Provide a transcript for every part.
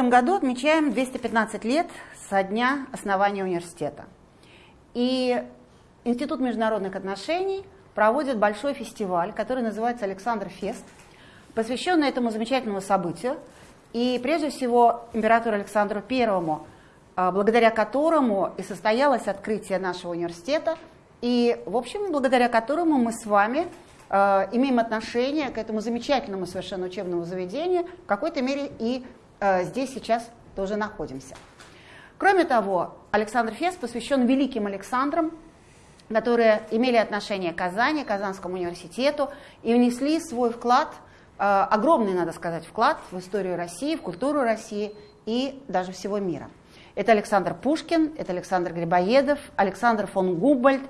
Этом году отмечаем 215 лет со дня основания университета. И Институт международных отношений проводит большой фестиваль, который называется «Александр Фест», посвященный этому замечательному событию. И прежде всего императору Александру Первому, а, благодаря которому и состоялось открытие нашего университета, и, в общем, благодаря которому мы с вами э, имеем отношение к этому замечательному совершенно учебному заведению, в какой-то мере и здесь сейчас тоже находимся. Кроме того, Александр Фест посвящен великим Александрам, которые имели отношение к Казани, Казанскому университету и внесли свой вклад, э, огромный, надо сказать, вклад в историю России, в культуру России и даже всего мира. Это Александр Пушкин, это Александр Грибоедов, Александр фон Губальд, э,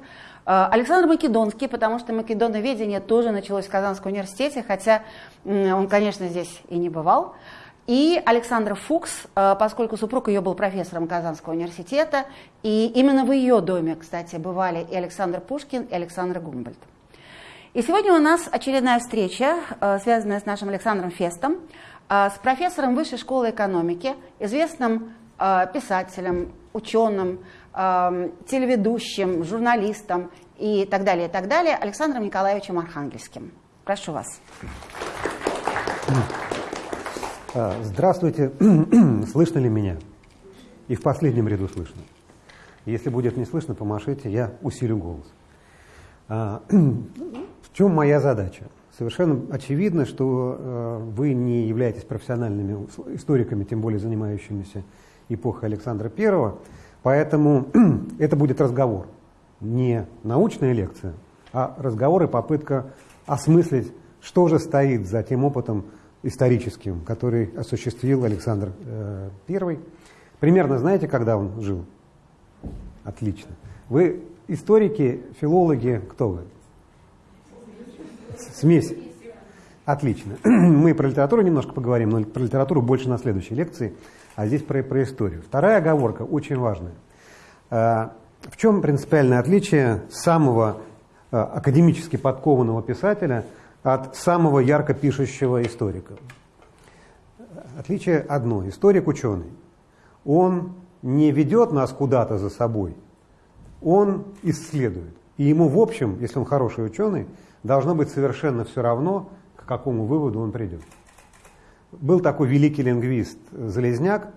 Александр Македонский, потому что македоноведение тоже началось в Казанском университете, хотя он, конечно, здесь и не бывал. И Александра Фукс, э, поскольку супруг ее был профессором Казанского университета, и именно в ее доме, кстати, бывали и Александр Пушкин, и Александр Гумбольд. И сегодня у нас очередная встреча, э, связанная с нашим Александром Фестом, с профессором Высшей школы экономики, известным Э, писателем, ученым, э, телеведущим, журналистом и так далее, и так далее, Александром Николаевичем Архангельским. Прошу вас. А, здравствуйте. слышно ли меня? И в последнем ряду слышно. Если будет не слышно, помашите, я усилю голос. А, в чем моя задача? Совершенно очевидно, что э, вы не являетесь профессиональными историками, тем более занимающимися эпохи Александра I, поэтому это будет разговор, не научная лекция, а разговор и попытка осмыслить, что же стоит за тем опытом историческим, который осуществил Александр э, I. Примерно знаете, когда он жил? Отлично. Вы историки, филологи, кто вы? Смесь. Отлично. Мы про литературу немножко поговорим, но про литературу больше на следующей лекции а здесь про, про историю. Вторая оговорка очень важная. Э, в чем принципиальное отличие самого э, академически подкованного писателя от самого ярко пишущего историка? Отличие одно. Историк-ученый. Он не ведет нас куда-то за собой, он исследует. И ему, в общем, если он хороший ученый, должно быть совершенно все равно, к какому выводу он придет. Был такой великий лингвист Залезняк,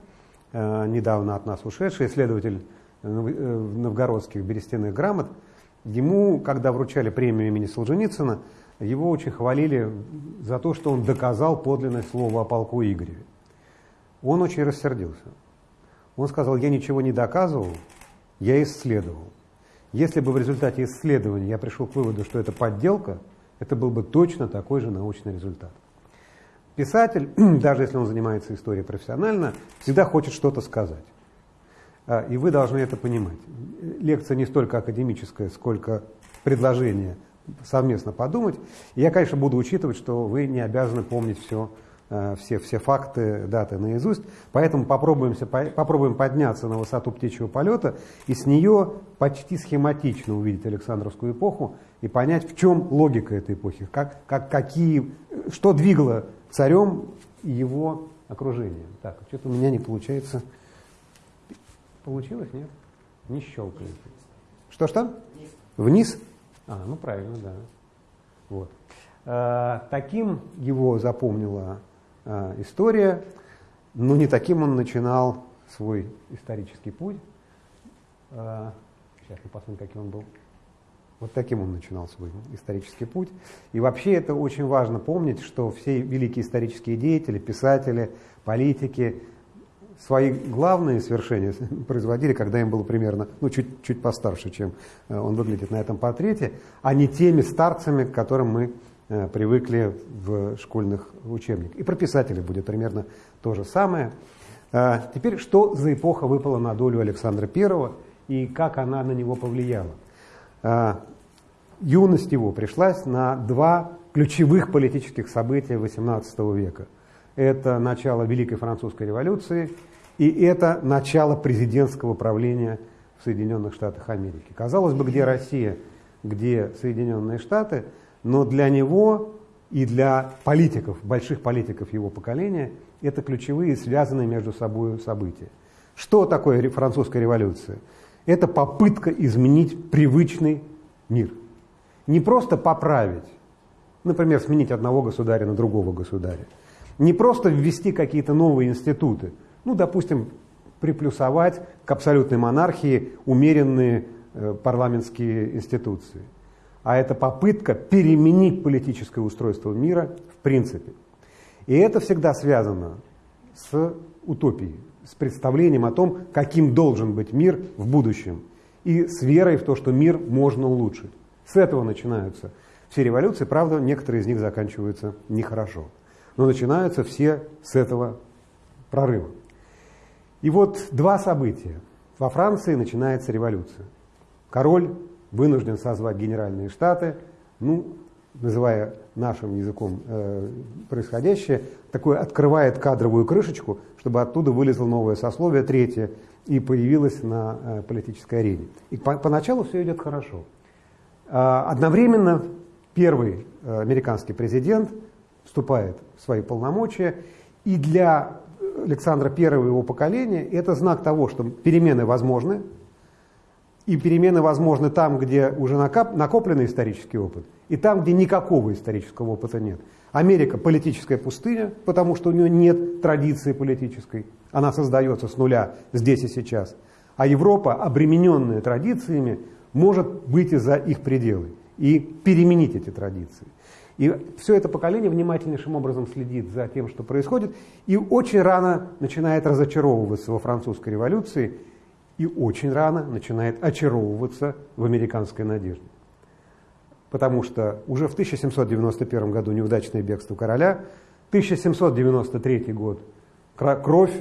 э, недавно от нас ушедший, исследователь э, новгородских берестяных грамот. Ему, когда вручали премию имени Солженицына, его очень хвалили за то, что он доказал подлинность слова о полку Игореве. Он очень рассердился. Он сказал, я ничего не доказывал, я исследовал. Если бы в результате исследования я пришел к выводу, что это подделка, это был бы точно такой же научный результат. Писатель, даже если он занимается историей профессионально, всегда хочет что-то сказать. А, и вы должны это понимать. Лекция не столько академическая, сколько предложение совместно подумать. И я, конечно, буду учитывать, что вы не обязаны помнить все, а, все, все факты, даты наизусть. Поэтому попробуемся, попробуем подняться на высоту птичьего полета и с нее почти схематично увидеть Александровскую эпоху и понять, в чем логика этой эпохи, как, как, какие, что двигало царем и его окружением. Так, что-то у меня не получается. Получилось, нет? Не щелкает. Что-что? Вниз? А, ну правильно, да. Вот. А, таким его запомнила а, история, но не таким он начинал свой исторический путь. А, сейчас мы посмотрим, каким он был. Вот таким он начинал свой исторический путь. И вообще это очень важно помнить, что все великие исторические деятели, писатели, политики свои главные свершения производили, когда им было примерно, ну, чуть, чуть постарше, чем э, он выглядит на этом портрете, а не теми старцами, к которым мы э, привыкли в школьных учебниках. И про писателей будет примерно то же самое. Э, теперь, что за эпоха выпала на долю Александра I и как она на него повлияла? юность его пришлась на два ключевых политических события XVIII века. Это начало Великой Французской революции и это начало президентского правления в Соединенных Штатах Америки. Казалось бы, где Россия, где Соединенные Штаты, но для него и для политиков, больших политиков его поколения, это ключевые связанные между собой события. Что такое французская революция? Это попытка изменить привычный мир. Не просто поправить, например, сменить одного государя на другого государя. Не просто ввести какие-то новые институты. Ну, допустим, приплюсовать к абсолютной монархии умеренные э, парламентские институции. А это попытка переменить политическое устройство мира в принципе. И это всегда связано с утопией, с представлением о том, каким должен быть мир в будущем, и с верой в то, что мир можно улучшить. С этого начинаются все революции, правда, некоторые из них заканчиваются нехорошо. Но начинаются все с этого прорыва. И вот два события. Во Франции начинается революция. Король вынужден созвать генеральные штаты, ну, называя нашим языком э, происходящее, такое открывает кадровую крышечку, чтобы оттуда вылезло новое сословие, третье, и появилось на э, политической арене. И по поначалу все идет хорошо. А, одновременно первый э, американский президент вступает в свои полномочия, и для Александра I и его поколения это знак того, что перемены возможны, и перемены возможны там, где уже накопленный исторический опыт, и там, где никакого исторического опыта нет. Америка – политическая пустыня, потому что у нее нет традиции политической. Она создается с нуля здесь и сейчас. А Европа, обремененная традициями, может выйти за их пределы и переменить эти традиции. И все это поколение внимательнейшим образом следит за тем, что происходит, и очень рано начинает разочаровываться во французской революции, и очень рано начинает очаровываться в американской надежде. Потому что уже в 1791 году неудачное бегство короля, 1793 год кровь,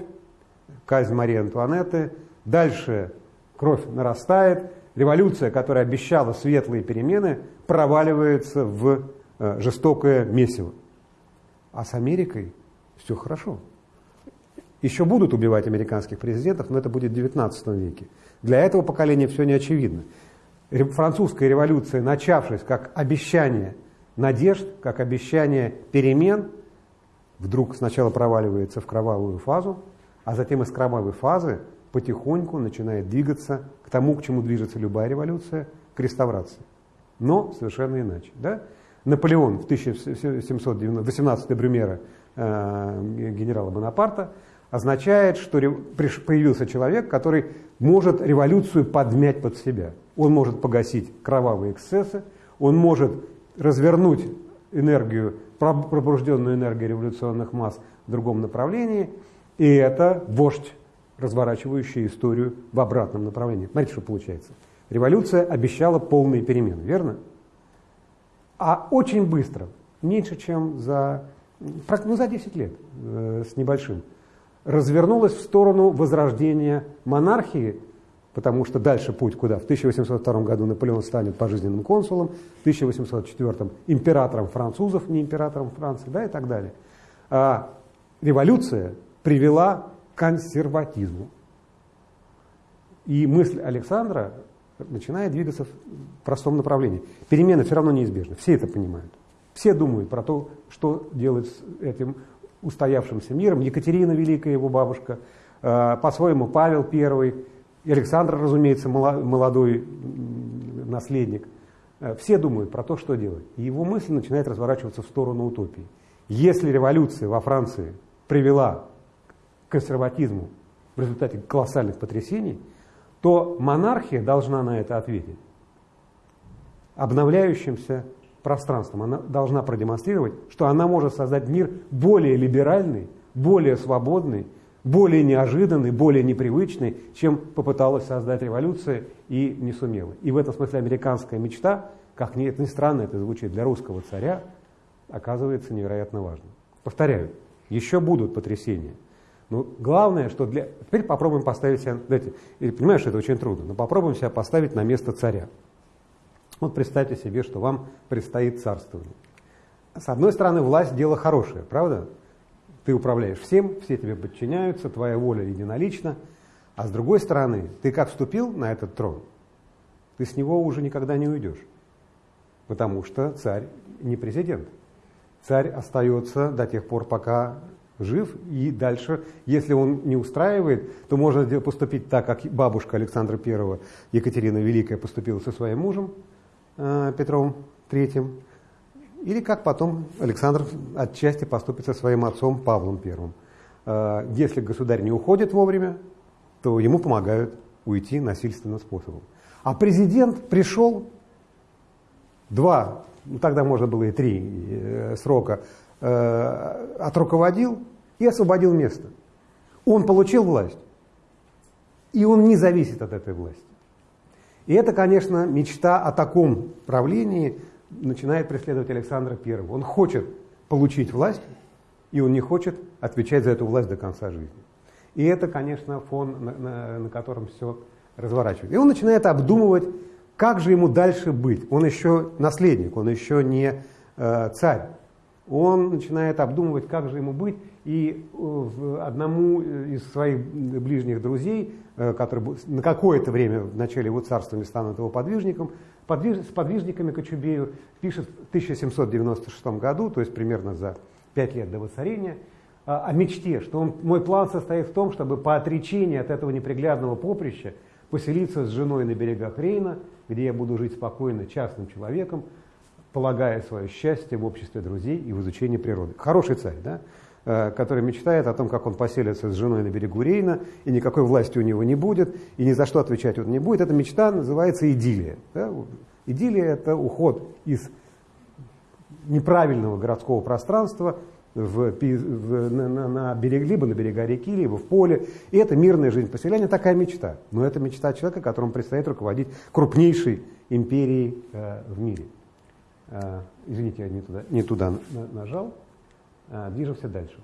казнь Марии Антуанетты, дальше кровь нарастает, революция, которая обещала светлые перемены, проваливается в жестокое месиво. А с Америкой все хорошо. Еще будут убивать американских президентов, но это будет в 19 веке. Для этого поколения все не очевидно. Французская революция, начавшись как обещание надежд, как обещание перемен, вдруг сначала проваливается в кровавую фазу, а затем из кровавой фазы потихоньку начинает двигаться к тому, к чему движется любая революция, к реставрации. Но совершенно иначе. Да? Наполеон в 1790, 18 Брюмера э, генерала Бонапарта означает, что появился человек, который может революцию подмять под себя. Он может погасить кровавые эксцессы, он может развернуть энергию, пробужденную энергию революционных масс в другом направлении, и это вождь, разворачивающий историю в обратном направлении. Смотрите, что получается. Революция обещала полные перемены, верно? А очень быстро, меньше чем за, ну, за 10 лет э, с небольшим, развернулась в сторону возрождения монархии, потому что дальше путь куда? В 1802 году Наполеон станет пожизненным консулом, в 1804 императором французов, не императором Франции, да, и так далее. А революция привела к консерватизму. И мысль Александра начинает двигаться в простом направлении. Перемены все равно неизбежны, все это понимают. Все думают про то, что делать с этим устоявшимся миром. Екатерина Великая, его бабушка, э, по-своему Павел I, Александр, разумеется, молодой наследник. Э, все думают про то, что делать. И его мысль начинает разворачиваться в сторону утопии. Если революция во Франции привела к консерватизму в результате колоссальных потрясений, то монархия должна на это ответить обновляющимся пространством. Она должна продемонстрировать, что она может создать мир более либеральный, более свободный, более неожиданный, более непривычный, чем попыталась создать революция и не сумела. И в этом смысле американская мечта, как ни, ни странно это звучит, для русского царя, оказывается невероятно важным. Повторяю, еще будут потрясения. Но главное, что для... Теперь попробуем поставить себя... Знаете, что это очень трудно, но попробуем себя поставить на место царя. Вот представьте себе, что вам предстоит царствование. С одной стороны, власть – дело хорошее, правда? Ты управляешь всем, все тебе подчиняются, твоя воля единолична. А с другой стороны, ты как вступил на этот трон, ты с него уже никогда не уйдешь. Потому что царь не президент. царь остается до тех пор, пока жив, и дальше, если он не устраивает, то можно поступить так, как бабушка Александра I, Екатерина Великая, поступила со своим мужем э, Петром III, или как потом Александр отчасти поступит со своим отцом Павлом I. Э, если государь не уходит вовремя, то ему помогают уйти насильственным способом. А президент пришел два, ну тогда можно было и три э, срока, э, отруководил и освободил место. Он получил власть, и он не зависит от этой власти. И это, конечно, мечта о таком правлении начинает преследовать Александра I. Он хочет получить власть, и он не хочет отвечать за эту власть до конца жизни. И это, конечно, фон, на, на, на котором все разворачивается. И он начинает обдумывать, как же ему дальше быть. Он еще наследник, он еще не э, царь. Он начинает обдумывать, как же ему быть. И э, одному из своих ближних друзей, э, который на какое-то время в начале его царствования станут его подвижником, подвиж, с подвижниками Кочубею пишет в 1796 году, то есть примерно за пять лет до воцарения, о мечте, что он, мой план состоит в том, чтобы по отречении от этого неприглядного поприща поселиться с женой на берегах Рейна, где я буду жить спокойно частным человеком, полагая свое счастье в обществе друзей и в изучении природы. Хороший царь, да? Э, который мечтает о том, как он поселится с женой на берегу Рейна, и никакой власти у него не будет, и ни за что отвечать он не будет. Эта мечта называется идиллия. Да? Идиллия – это уход из неправильного городского пространства в, в, на, на берег, либо на берега реки, либо в поле. И это мирная жизнь поселения, такая мечта. Но это мечта человека, которому предстоит руководить крупнейшей империей э, в мире. Э, извините, я не туда, не туда на, нажал. Э, движемся дальше.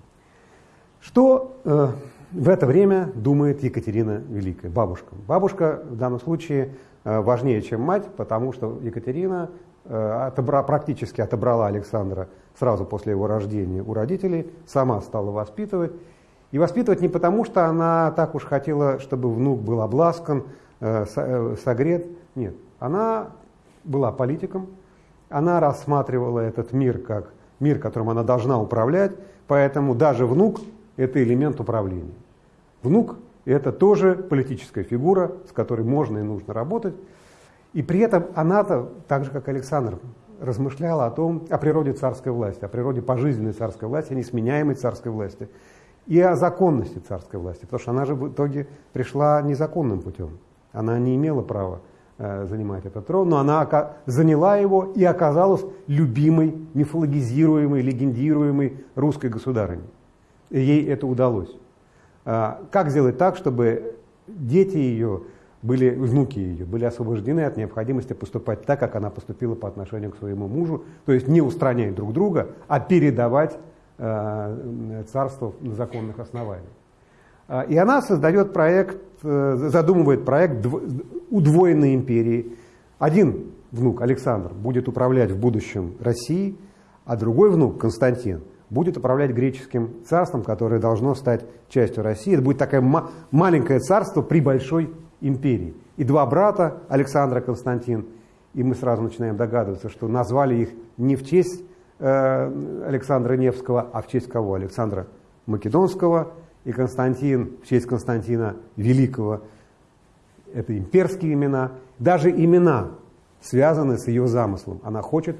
Что э, в это время думает Екатерина Великая, бабушка? Бабушка в данном случае э, важнее, чем мать, потому что Екатерина отобра, практически отобрала Александра сразу после его рождения у родителей, сама стала воспитывать. И воспитывать не потому, что она так уж хотела, чтобы внук был обласкан, согрет. Нет, она была политиком, она рассматривала этот мир как мир, которым она должна управлять, поэтому даже внук – это элемент управления. Внук – это тоже политическая фигура, с которой можно и нужно работать. И при этом она-то, так же как Александр, размышляла о том, о природе царской власти, о природе пожизненной царской власти, о несменяемой царской власти и о законности царской власти, потому что она же в итоге пришла незаконным путем. Она не имела права э, занимать этот трон, но она заняла его и оказалась любимой, мифологизируемой, легендируемой русской государыней. Ей это удалось. А, как сделать так, чтобы дети ее были, внуки ее были освобождены от необходимости поступать так, как она поступила по отношению к своему мужу, то есть не устранять друг друга, а передавать э, царство на законных основаниях. А, и она создает проект, э, задумывает проект удвоенной империи. Один внук, Александр, будет управлять в будущем Россией, а другой внук, Константин, будет управлять греческим царством, которое должно стать частью России. Это будет такое маленькое царство при большой империи. И два брата, Александра Константин, и мы сразу начинаем догадываться, что назвали их не в честь э, Александра Невского, а в честь кого? Александра Македонского и Константин в честь Константина Великого. Это имперские имена. Даже имена связаны с ее замыслом. Она хочет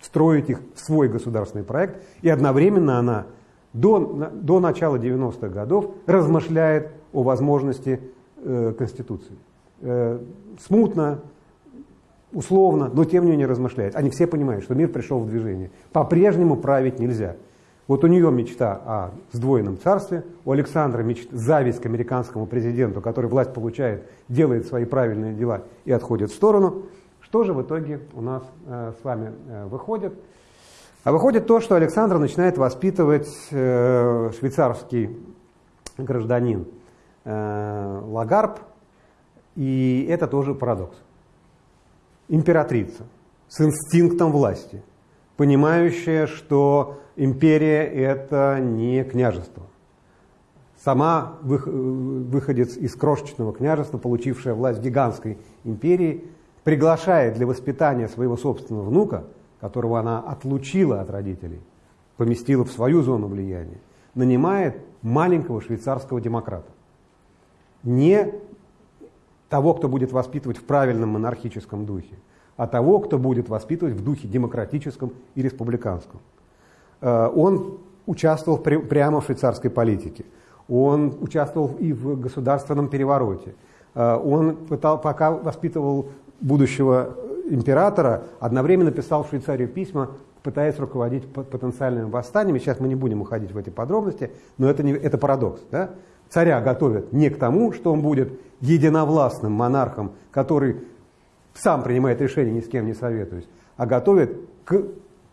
строить их в свой государственный проект, и одновременно она до, до начала 90-х годов размышляет о возможности э, Конституции. Э, смутно, условно, но тем не менее размышляет. Они все понимают, что мир пришел в движение. По-прежнему править нельзя. Вот у нее мечта о сдвоенном царстве, у Александра мечта, зависть к американскому президенту, который власть получает, делает свои правильные дела и отходит в сторону. Что же в итоге у нас э, с вами э, выходит? А выходит то, что Александр начинает воспитывать э, швейцарский гражданин Э, Лагарб, и это тоже парадокс. Императрица с инстинктом власти, понимающая, что империя это не княжество. Сама выходец из крошечного княжества, получившая власть гигантской империи, приглашает для воспитания своего собственного внука, которого она отлучила от родителей, поместила в свою зону влияния, нанимает маленького швейцарского демократа. Не того, кто будет воспитывать в правильном монархическом духе, а того, кто будет воспитывать в духе демократическом и республиканском. Э, он участвовал прямо в швейцарской политике. Он участвовал и в государственном перевороте. Э, он пытал, пока воспитывал будущего императора, одновременно писал в Швейцарию письма, пытаясь руководить потенциальными восстаниями. Сейчас мы не будем уходить в эти подробности, но это, не, это парадокс. Да? Царя готовят не к тому, что он будет единовластным монархом, который сам принимает решения, ни с кем не советуясь, а готовят к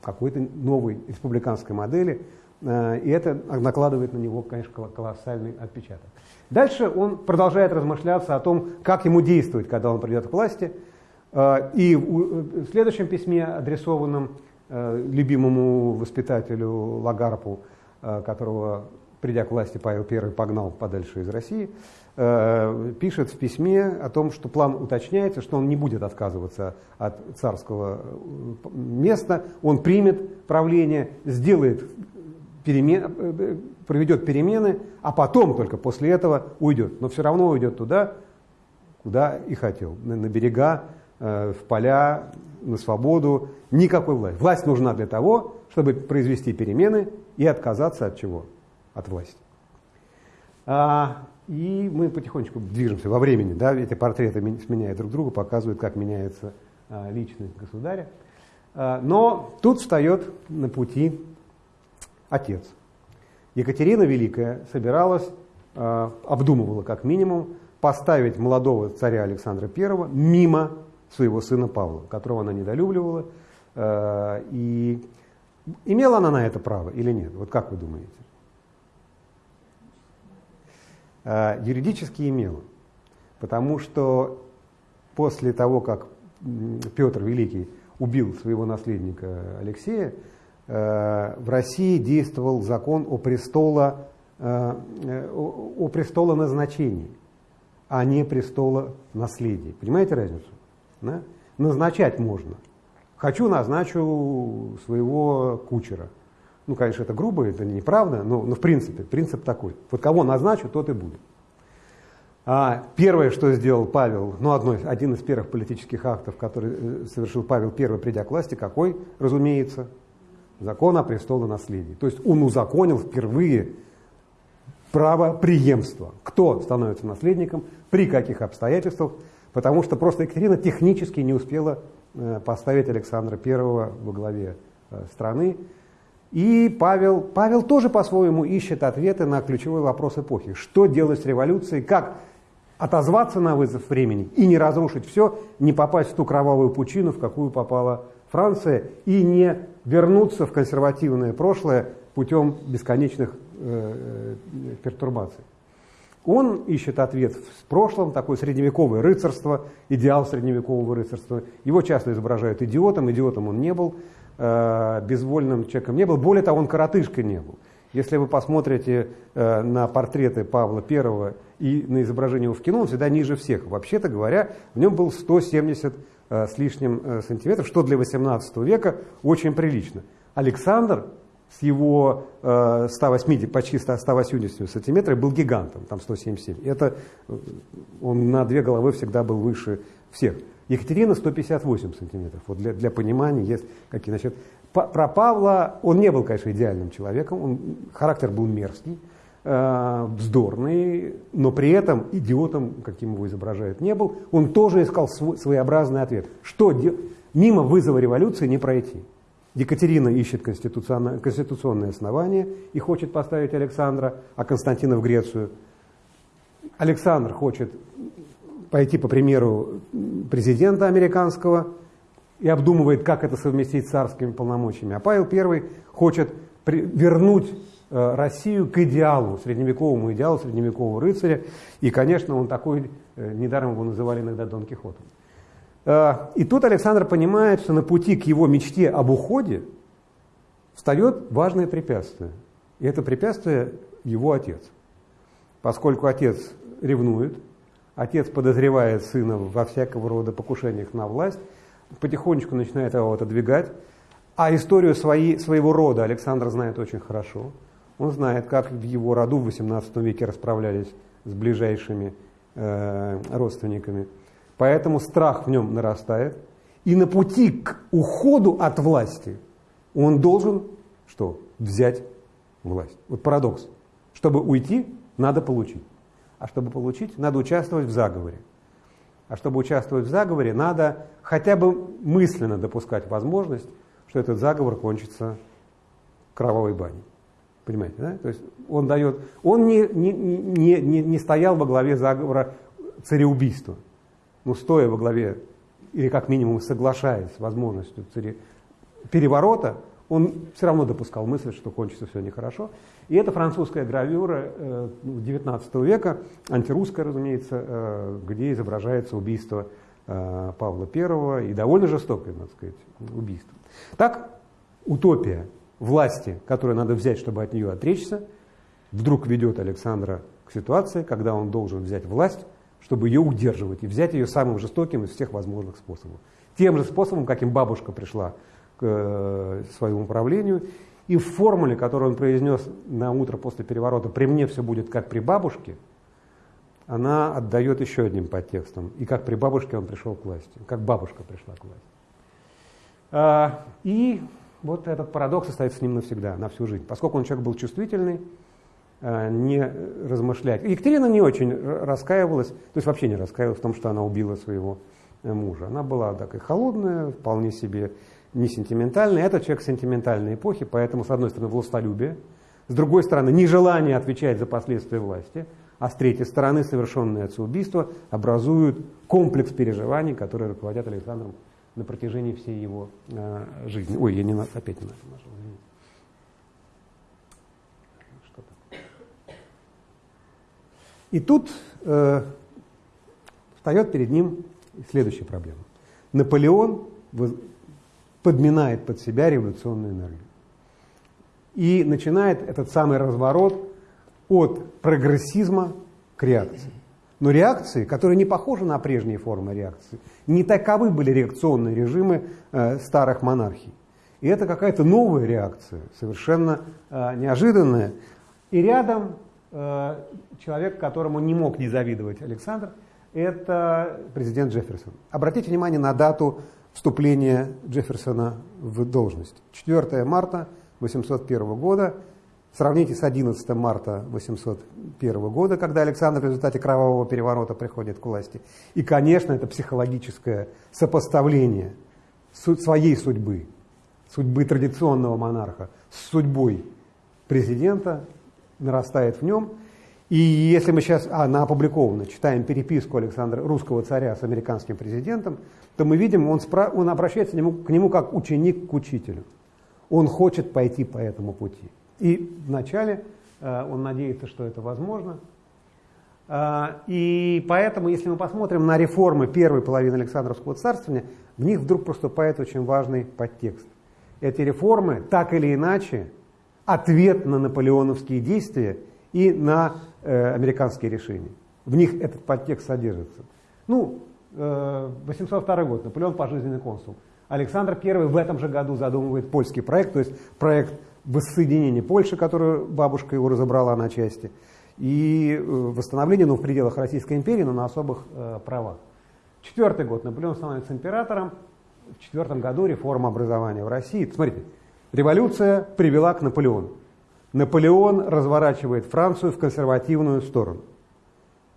какой-то новой республиканской модели, э, и это накладывает на него, конечно, колоссальный отпечаток. Дальше он продолжает размышляться о том, как ему действовать, когда он придет к власти. Э, и в следующем письме, адресованном э, любимому воспитателю Лагарпу, которого, придя к власти, Павел I погнал подальше из России, Э, пишет в письме о том, что план уточняется, что он не будет отказываться от царского э, места, он примет правление, сделает перемен, э, проведет перемены, а потом только после этого уйдет. Но все равно уйдет туда, куда и хотел, на берега, в поля, на свободу, никакой власти. Власть нужна для того, чтобы произвести перемены и отказаться от чего? От власти. А, и мы потихонечку движемся во времени. Да? Эти портреты сменяют друг друга, показывают, как меняется а, личность государя. А, но тут встает на пути отец. Екатерина Великая собиралась, а, обдумывала как минимум, поставить молодого царя Александра I мимо своего сына Павла, которого она недолюбливала. И имела она на это право или нет? Вот как вы думаете? Э, юридически имела. Потому что после того, как Петр Великий убил своего наследника Алексея, э, в России действовал закон о, престола, э, о престола назначении, а не престола наследия. Понимаете разницу? Назначать можно. Хочу, назначу своего кучера – ну, конечно, это грубо, это неправда, но, но в принципе, принцип такой. Вот кого назначу, тот и будет. А первое, что сделал Павел, ну, одно, один из первых политических актов, который э, совершил Павел I, придя к власти, какой, разумеется, закон о престолонаследии. То есть он узаконил впервые право преемства. Кто становится наследником, при каких обстоятельствах, потому что просто Екатерина технически не успела э, поставить Александра I во главе э, страны. И Павел, Павел тоже по-своему ищет ответы на ключевой вопрос эпохи. Что делать с революцией, как отозваться на вызов времени и не разрушить все, не попасть в ту кровавую пучину, в какую попала Франция, и не вернуться в консервативное прошлое путем бесконечных э, э, пертурбаций. Он ищет ответ в прошлом, такое средневековое рыцарство, идеал средневекового рыцарства. Его часто изображают идиотом, идиотом он не был. Э, безвольным человеком не был. Более того, он коротышкой не был. Если вы посмотрите э, на портреты Павла I и на изображение его в кино, он всегда ниже всех. Вообще-то говоря, в нем был 170 э, с лишним сантиметров, что для 18 века очень прилично. Александр с его 180, почти 180 сантиметров был гигантом, там 177. Это он на две головы всегда был выше всех. Екатерина 158 сантиметров. Вот для, для понимания есть какие. Значит, про Павла он не был, конечно, идеальным человеком, он, характер был мерзкий, э, вздорный, но при этом идиотом, каким его изображают, не был. Он тоже искал свой, своеобразный ответ. Что мимо вызова революции не пройти? Екатерина ищет конституционное, конституционное основание и хочет поставить Александра, а Константина в Грецию. Александр хочет пойти по примеру президента американского и обдумывает, как это совместить с царскими полномочиями. А Павел I хочет вернуть э, Россию к идеалу, средневековому идеалу средневекового рыцаря. И, конечно, он такой, э, недаром его называли иногда Дон Кихотом. Э, и тут Александр понимает, что на пути к его мечте об уходе встает важное препятствие. И это препятствие его отец. Поскольку отец ревнует, Отец подозревает сына во всякого рода покушениях на власть, потихонечку начинает его отодвигать, А историю своей, своего рода Александр знает очень хорошо. Он знает, как в его роду в XVIII веке расправлялись с ближайшими э, родственниками. Поэтому страх в нем нарастает. И на пути к уходу от власти он должен что? Взять власть. Вот парадокс. Чтобы уйти, надо получить. А чтобы получить, надо участвовать в заговоре. А чтобы участвовать в заговоре, надо хотя бы мысленно допускать возможность, что этот заговор кончится кровавой баней. Понимаете, да? То есть он дает, он не, не, не, не, не стоял во главе заговора цареубийства. Ну, стоя во главе, или как минимум соглашаясь с возможностью царе, переворота, он все равно допускал мысль, что кончится все нехорошо. И это французская гравюра э, 19 века, антирусская, разумеется, э, где изображается убийство э, Павла I и довольно жестокое, надо сказать, убийство. Так, утопия власти, которую надо взять, чтобы от нее отречься, вдруг ведет Александра к ситуации, когда он должен взять власть, чтобы ее удерживать, и взять ее самым жестоким из всех возможных способов. Тем же способом, каким бабушка пришла э, своему правлению, и в формуле, которую он произнес на утро после переворота «при мне все будет как при бабушке», она отдает еще одним подтекстом. И как при бабушке он пришел к власти, как бабушка пришла к власти. А, и вот этот парадокс остается с ним навсегда, на всю жизнь. Поскольку он человек был чувствительный, а, не размышлять. Екатерина не очень раскаивалась, то есть вообще не раскаивалась в том, что она убила своего э, мужа. Она была такая холодная, вполне себе не сентиментальная. Это человек сентиментальной эпохи, поэтому, с одной стороны, властолюбие, с другой стороны, нежелание отвечать за последствия власти, а с третьей стороны, совершенные отцеубийства образуют комплекс переживаний, которые руководят Александром на протяжении всей его э, жизни. Ой, я не на, опять не нашел, нашел Что И тут э, встает перед ним следующая проблема. Наполеон подминает под себя революционную энергию. И начинает этот самый разворот от прогрессизма к реакции. Но реакции, которые не похожи на прежние формы реакции, не таковы были реакционные режимы э, старых монархий. И это какая-то новая реакция, совершенно э, неожиданная. И рядом э, человек, которому не мог не завидовать Александр, это президент Джефферсон. Обратите внимание на дату вступления Джефферсона в должность. 4 марта 1801 года Сравните с 11 марта 1801 года, когда Александр в результате кровавого переворота приходит к власти. И, конечно, это психологическое сопоставление своей судьбы, судьбы традиционного монарха с судьбой президента нарастает в нем. И если мы сейчас, а, она опубликована, читаем переписку Александра, русского царя с американским президентом, то мы видим, он, спра- он обращается к нему, к нему как ученик к учителю. Он хочет пойти по этому пути. И вначале э, он надеется, что это возможно. Э, и поэтому, если мы посмотрим на реформы первой половины Александровского царствования, в них вдруг проступает очень важный подтекст. Эти реформы, так или иначе, ответ на наполеоновские действия и на э, американские решения. В них этот подтекст содержится. Ну, 802 год, Наполеон пожизненный консул. Александр I в этом же году задумывает польский проект, то есть проект воссоединение Польши, которую бабушка его разобрала на части, и э, восстановление, ну, в пределах Российской империи, но на особых э, правах. Четвертый год Наполеон становится императором, в четвертом году реформа образования в России. Смотрите, революция привела к Наполеону. Наполеон разворачивает Францию в консервативную сторону,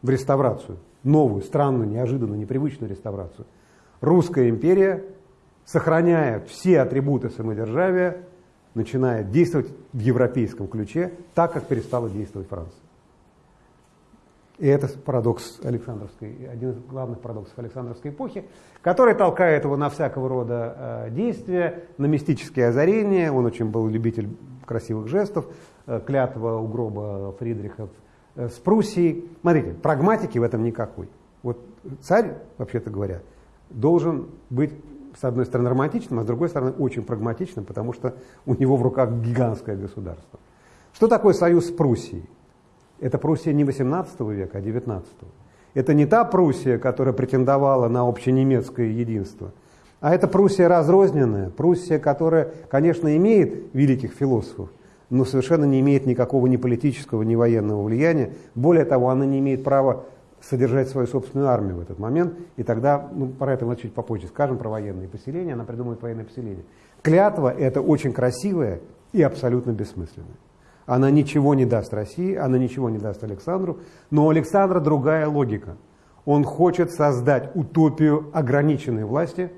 в реставрацию, новую, странную, неожиданную, непривычную реставрацию. Русская империя, сохраняя все атрибуты самодержавия, начинает действовать в европейском ключе, так как перестала действовать Франция. И это парадокс Александровской, один из главных парадоксов Александровской эпохи, который толкает его на всякого рода э, действия, на мистические озарения. Он очень был любитель красивых жестов, э, клятва у гроба Фридриха с Пруссией. Смотрите, прагматики в этом никакой. Вот царь, вообще-то говоря, должен быть с одной стороны романтичным, а с другой стороны очень прагматичным, потому что у него в руках гигантское государство. Что такое союз с Пруссией? Это Пруссия не 18 века, а 19. Это не та Пруссия, которая претендовала на общенемецкое единство, А это Пруссия разрозненная, Пруссия, которая, конечно, имеет великих философов, но совершенно не имеет никакого ни политического, ни военного влияния. Более того, она не имеет права содержать свою собственную армию в этот момент, и тогда, ну, про это мы чуть попозже скажем, про военные поселения, она придумает военные поселения. Клятва – это очень красивая и абсолютно бессмысленная. Она ничего не даст России, она ничего не даст Александру, но у Александра другая логика. Он хочет создать утопию ограниченной власти,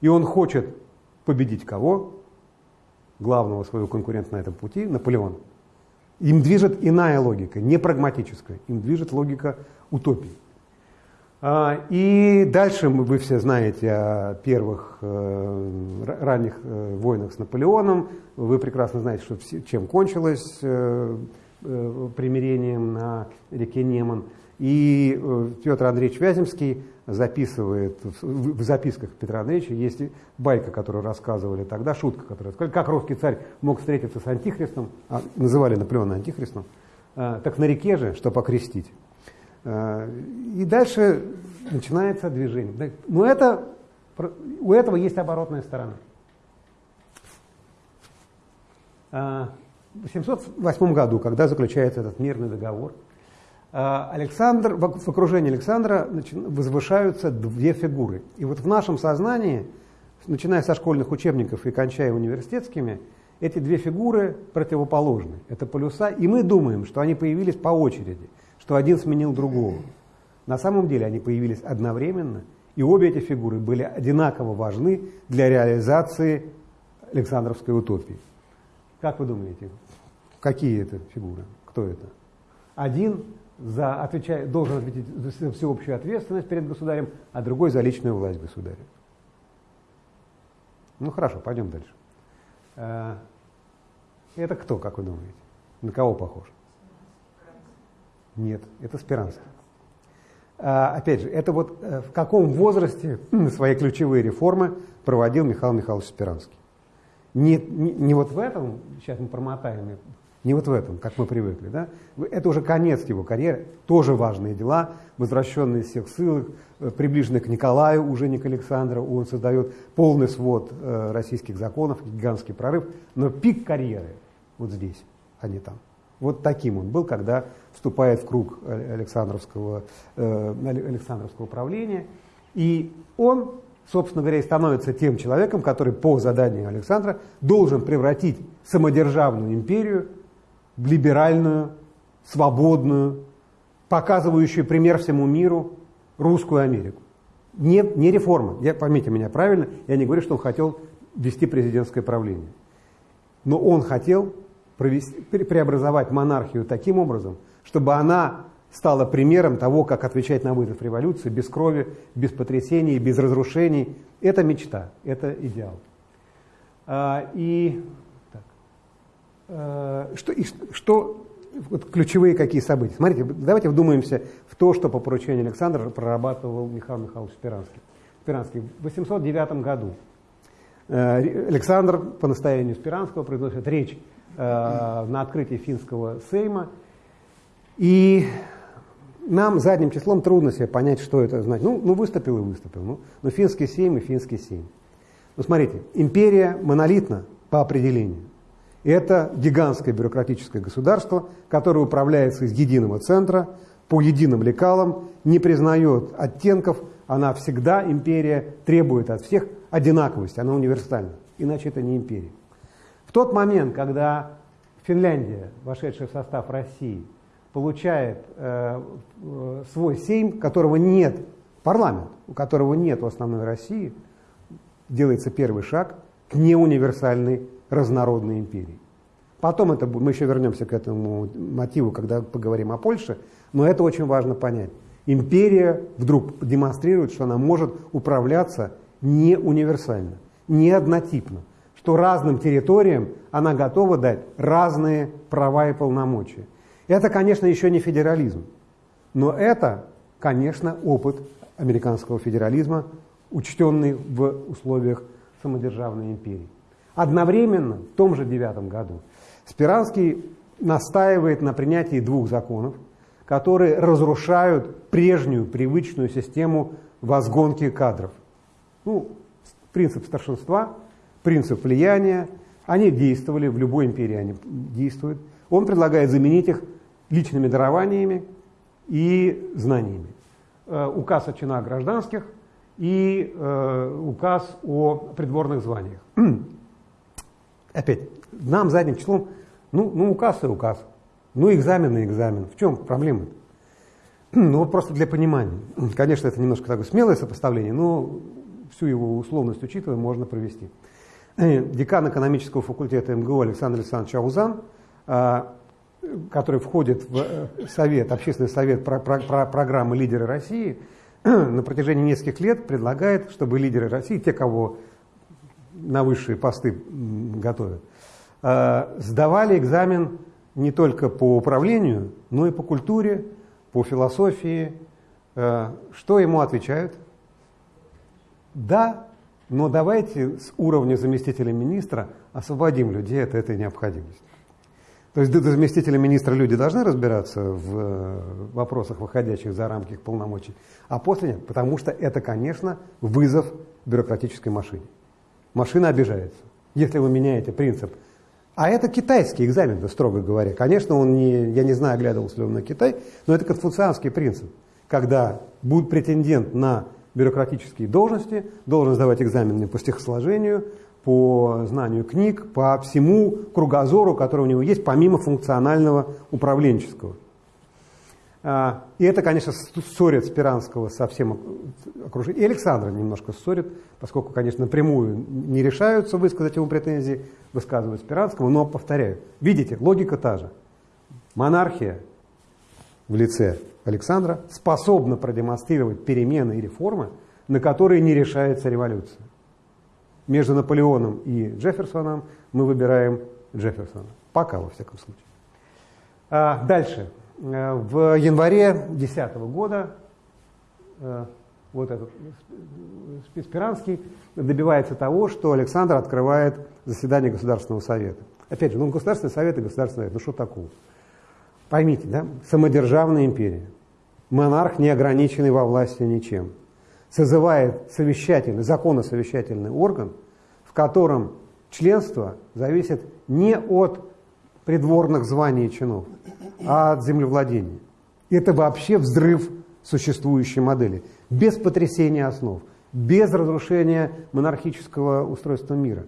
и он хочет победить кого? Главного своего конкурента на этом пути, Наполеон. Им движет иная логика, не прагматическая, им движет логика утопии. А, и дальше вы все знаете о первых э, ранних э, войнах с Наполеоном. Вы прекрасно знаете, что, чем кончилось э, примирением на реке Неман. И Петр Андреевич Вяземский записывает, в записках Петра Андреевича есть байка, которую рассказывали тогда, шутка, которая сказали, как русский царь мог встретиться с антихристом, а, называли Наполеона антихристом, так на реке же, чтобы окрестить. Э, и дальше начинается движение. Но это, у этого есть оборотная сторона. Э, в 708 году, когда заключается этот мирный договор, Александр, в окружении Александра возвышаются две фигуры. И вот в нашем сознании, начиная со школьных учебников и кончая университетскими, эти две фигуры противоположны. Это полюса, и мы думаем, что они появились по очереди – что один сменил другого. На самом деле они появились одновременно, и обе эти фигуры были одинаково важны для реализации Александровской утопии. Как вы думаете, какие это фигуры? Кто это? Один за, отвечает, должен ответить за всеобщую ответственность перед государем, а другой за личную власть государя. Ну хорошо, пойдем дальше. Э, это кто, как вы думаете? На кого похож? Нет, это Спиранский. А, опять же, это вот э, в каком возрасте свои ключевые реформы проводил Михаил Михайлович Спиранский. Не, не, не вот в этом, сейчас мы промотаем, не вот в этом, как мы привыкли. Да? Это уже конец его карьеры, тоже важные дела, возвращенные из всех ссылок, э, приближенные к Николаю, уже не к Александру, он создает полный свод э, российских законов, гигантский прорыв, но пик карьеры вот здесь, а не там. Вот таким он был, когда вступает в круг Александровского, э, Александровского правления. И он, собственно говоря, становится тем человеком, который по заданию Александра должен превратить самодержавную империю в либеральную, свободную, показывающую пример всему миру русскую Америку. Не, не реформа. Я, поймите меня правильно, я не говорю, что он хотел вести президентское правление. Но он хотел провести, преобразовать монархию таким образом, чтобы она стала примером того, как отвечать на вызов революции без крови, без потрясений, без разрушений. Это мечта, это идеал. А, и, что, и, что вот ключевые какие события? Смотрите, давайте вдумаемся в то, что по поручению Александра прорабатывал Михаил Михайлович Спиранский. Спиранский в 809 году э, Александр по настоянию Спиранского произносит речь Э, на открытии финского сейма. И нам задним числом трудно себе понять, что это значит. Ну, ну выступил и выступил. Ну, но финский сейм и финский сейм. Ну, смотрите, империя монолитна по определению. Это гигантское бюрократическое государство, которое управляется из единого центра, по единым лекалам, не признает оттенков, она всегда, империя, требует от всех одинаковости, она универсальна, иначе это не империя. В тот момент, когда Финляндия, вошедшая в состав России, получает э, э, свой сейм, которого нет, парламент, у которого нет в основной России, делается первый шаг к неуниверсальной разнородной империи. Потом это, мы еще вернемся к этому мотиву, когда поговорим о Польше, но это очень важно понять. Империя вдруг демонстрирует, что она может управляться не универсально, не однотипно, что разным территориям она готова дать разные права и полномочия. Это, конечно, еще не федерализм, но это, конечно, опыт американского федерализма, учтенный в условиях самодержавной империи. Одновременно, в том же девятом году, Спиранский настаивает на принятии двух законов, которые разрушают прежнюю привычную систему возгонки кадров. Ну, Принцип старшинства, принцип влияния, они действовали, в любой империи они действуют. Он предлагает заменить их личными дарованиями и знаниями. Э, указ о чинах гражданских и э, указ о придворных званиях. Опять, нам задним числом, ну, ну указ и указ, ну экзамен и экзамен. В чем проблема? Ну вот просто для понимания. Конечно, это немножко такое смелое сопоставление, но всю его условность учитывая, можно провести. Э, декан экономического факультета МГУ Александр Александрович Аузан, а, который входит в э, совет, общественный совет про, про, про программы «Лидеры России», на протяжении нескольких лет предлагает, чтобы лидеры России, те, кого на высшие посты готовят, а, сдавали экзамен не только по управлению, но и по культуре, по философии. Э, что ему отвечают? Да, но давайте с уровня заместителя министра освободим людей от этой необходимости. То есть до заместителя министра люди должны разбираться в э, вопросах, выходящих за рамки их полномочий, а после нет, потому что это, конечно, вызов бюрократической машине. Машина обижается. Если вы меняете принцип а это китайский экзамен, строго говоря. Конечно, он не, я не знаю, оглядывался ли он на Китай, но это конфуцианский принцип, когда будет претендент на бюрократические должности, должен сдавать экзамены по стихосложению, по знанию книг, по всему кругозору, который у него есть, помимо функционального управленческого. А, и это, конечно, ссорит Спиранского со всем окружением. И Александра немножко ссорит, поскольку, конечно, напрямую не решаются высказать ему претензии, высказывать Спиранскому, но, повторяю, видите, логика та же. Монархия в лице Александра способна продемонстрировать перемены и реформы, на которые не решается революция. Между Наполеоном и Джефферсоном мы выбираем Джефферсона. Пока, во всяком случае. А, дальше. Э, в январе 2010 года э, вот этот Спиранский добивается того, что Александр открывает заседание Государственного совета. Опять же, ну Государственный совет и Государственный совет, ну что такого? Поймите, да, самодержавная империя, монарх не ограниченный во власти ничем, созывает совещательный, законосовещательный орган, в котором членство зависит не от придворных званий и чинов, а от землевладения. Это вообще взрыв существующей модели. Без потрясения основ, без разрушения монархического устройства мира.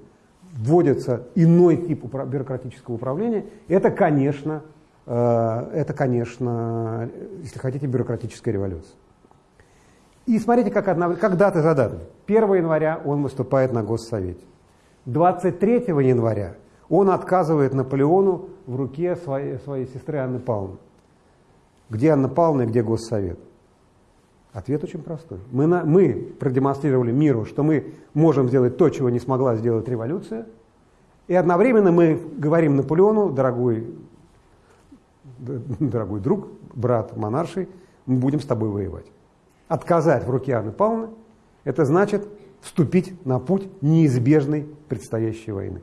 Вводится иной тип бюрократического управления. Это, конечно, э, это, конечно, если хотите, бюрократическая революция. И смотрите, как, одна, как даты за датой. 1 января он выступает на Госсовете. 23 января он отказывает Наполеону в руке своей, своей сестры Анны Павловны. Где Анна Павловна и где Госсовет? Ответ очень простой. Мы, на, мы продемонстрировали миру, что мы можем сделать то, чего не смогла сделать революция, и одновременно мы говорим Наполеону, дорогой, дорогой друг, брат монарший, мы будем с тобой воевать. Отказать в руке Анны Павловны – это значит вступить на путь неизбежной предстоящей войны.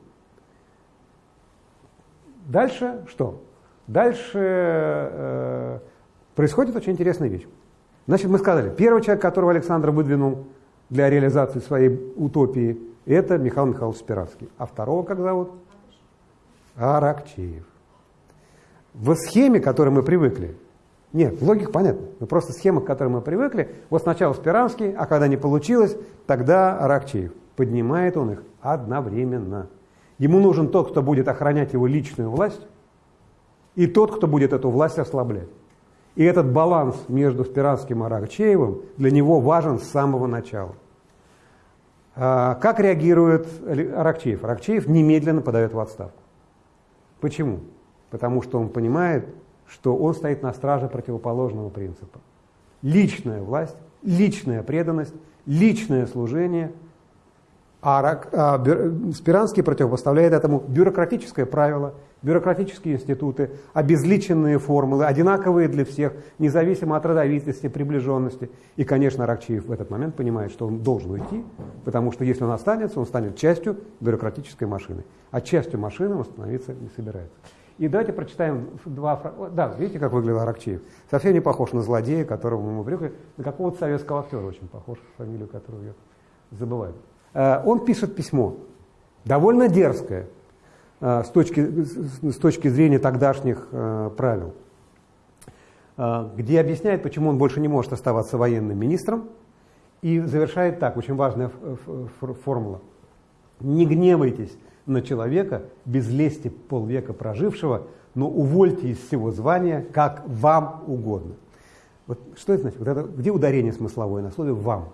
Дальше что? Дальше э, происходит очень интересная вещь. Значит, мы сказали, первый человек, которого Александр выдвинул для реализации своей утопии, это Михаил Михайлович Спиранский. А второго как зовут? Аракчеев. В схеме, к которой мы привыкли, нет, логика понятна, но просто схема, к которой мы привыкли, вот сначала Спиранский, а когда не получилось, тогда Аракчеев. Поднимает он их одновременно. Ему нужен тот, кто будет охранять его личную власть, и тот, кто будет эту власть ослаблять. И этот баланс между Спиранским и Аракчеевым для него важен с самого начала. А, как реагирует Аракчеев? Аракчеев немедленно подает в отставку. Почему? Потому что он понимает, что он стоит на страже противоположного принципа. Личная власть, личная преданность, личное служение – а, а Спиранский противопоставляет этому бюрократическое правило, бюрократические институты, обезличенные формулы, одинаковые для всех, независимо от родовитости, приближенности. И, конечно, Ракчиев в этот момент понимает, что он должен уйти, потому что если он останется, он станет частью бюрократической машины. А частью машины он становиться не собирается. И давайте прочитаем два. Да, видите, как выглядел Аракчеев? Совсем не похож на злодея, которого мы привыкли, на какого-то советского актера очень похож, фамилию которого я забываю. Э, он пишет письмо, довольно дерзкое э, с точки, с точки зрения тогдашних э, правил, где объясняет, почему он больше не может оставаться военным министром, и завершает так, очень важная формула. Не гневайтесь на человека, без лести полвека прожившего, но увольте из всего звания, как вам угодно. Вот что это значит? Вот это, где ударение смысловое на слове «вам»?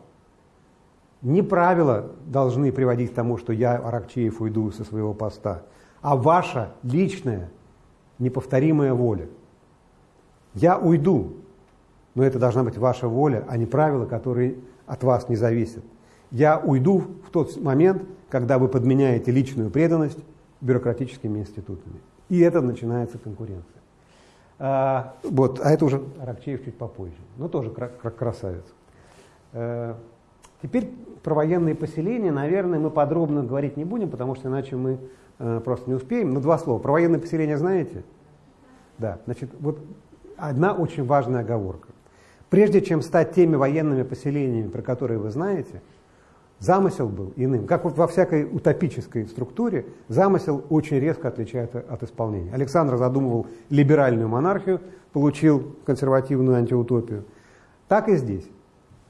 Не правила должны приводить к тому, что я, Аракчеев, уйду со своего поста, а ваша личная, неповторимая воля. Я уйду, но это должна быть ваша воля, а не правила, которые от вас не зависят. Я уйду в тот момент, когда вы подменяете личную преданность бюрократическими институтами. И это начинается конкуренция. А, вот, а это уже Аракчеев чуть попозже, но тоже красавец. Теперь про военные поселения, наверное, мы подробно говорить не будем, потому что иначе мы а, просто не успеем. Но два слова. Про военные поселения знаете? Да, значит, вот одна очень важная оговорка. Прежде чем стать теми военными поселениями, про которые вы знаете, замысел был иным. Как вот во всякой утопической структуре, замысел очень резко отличается от исполнения. Александр задумывал либеральную монархию, получил консервативную антиутопию. Так и здесь.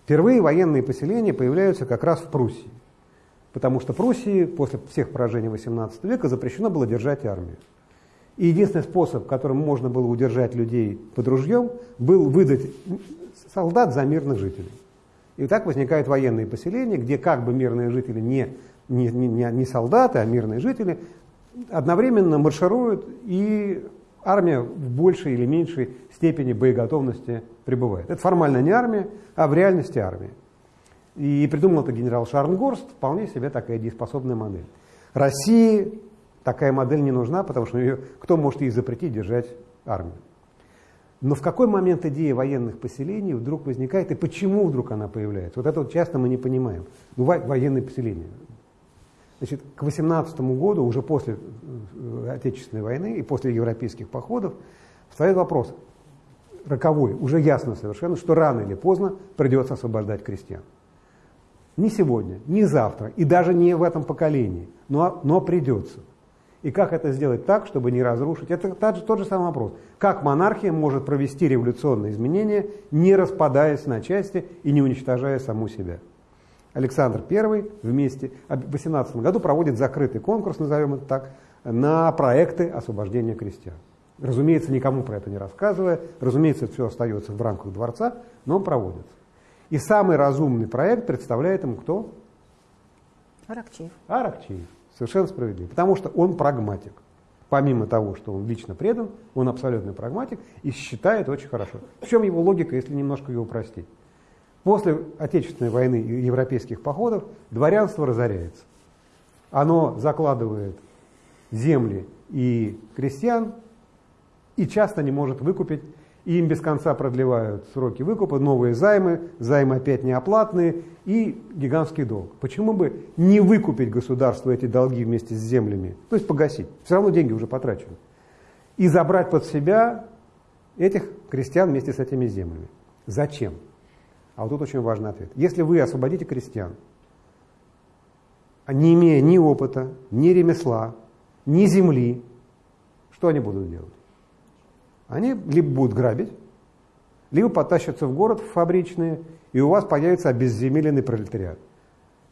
Впервые военные поселения появляются как раз в Пруссии. Потому что Пруссии после всех поражений XVIII века запрещено было держать армию. И единственный способ, которым можно было удержать людей под ружьем, был выдать солдат за мирных жителей. И так возникают военные поселения, где как бы мирные жители не, не, не, не солдаты, а мирные жители, одновременно маршируют, и армия в большей или меньшей степени боеготовности пребывает. Это формально не армия, а в реальности армия. И придумал это генерал Шарнгорст, вполне себе такая дееспособная модель. России такая модель не нужна, потому что ее, кто может ей запретить держать армию. Но в какой момент идея военных поселений вдруг возникает и почему вдруг она появляется? Вот это вот часто мы не понимаем. Ну, военные поселения. Значит, к 18 году, уже после э, Отечественной войны и после европейских походов, встает вопрос роковой, уже ясно совершенно, что рано или поздно придется освобождать крестьян. Не сегодня, не завтра и даже не в этом поколении, но, но придется. И как это сделать так, чтобы не разрушить? Это тот же, тот же самый вопрос. Как монархия может провести революционные изменения, не распадаясь на части и не уничтожая саму себя? Александр I вместе в 18 году проводит закрытый конкурс, назовем это так, на проекты освобождения крестьян. Разумеется, никому про это не рассказывая, разумеется, все остается в рамках дворца, но он проводится. И самый разумный проект представляет ему кто? Аракчеев. Аракчеев. Совершенно справедливо. Потому что он прагматик. Помимо того, что он лично предан, он абсолютный прагматик и считает очень хорошо. В чем его логика, если немножко его упростить? После Отечественной войны и европейских походов дворянство разоряется. Оно закладывает земли и крестьян и часто не может выкупить и им без конца продлевают сроки выкупа, новые займы, займы опять неоплатные и гигантский долг. Почему бы не выкупить государству эти долги вместе с землями, то есть погасить, все равно деньги уже потрачены, и забрать под себя этих крестьян вместе с этими землями. Зачем? А вот тут очень важный ответ. Если вы освободите крестьян, не имея ни опыта, ни ремесла, ни земли, что они будут делать? Они либо будут грабить, либо потащатся в город в фабричные, и у вас появится обезземеленный пролетариат.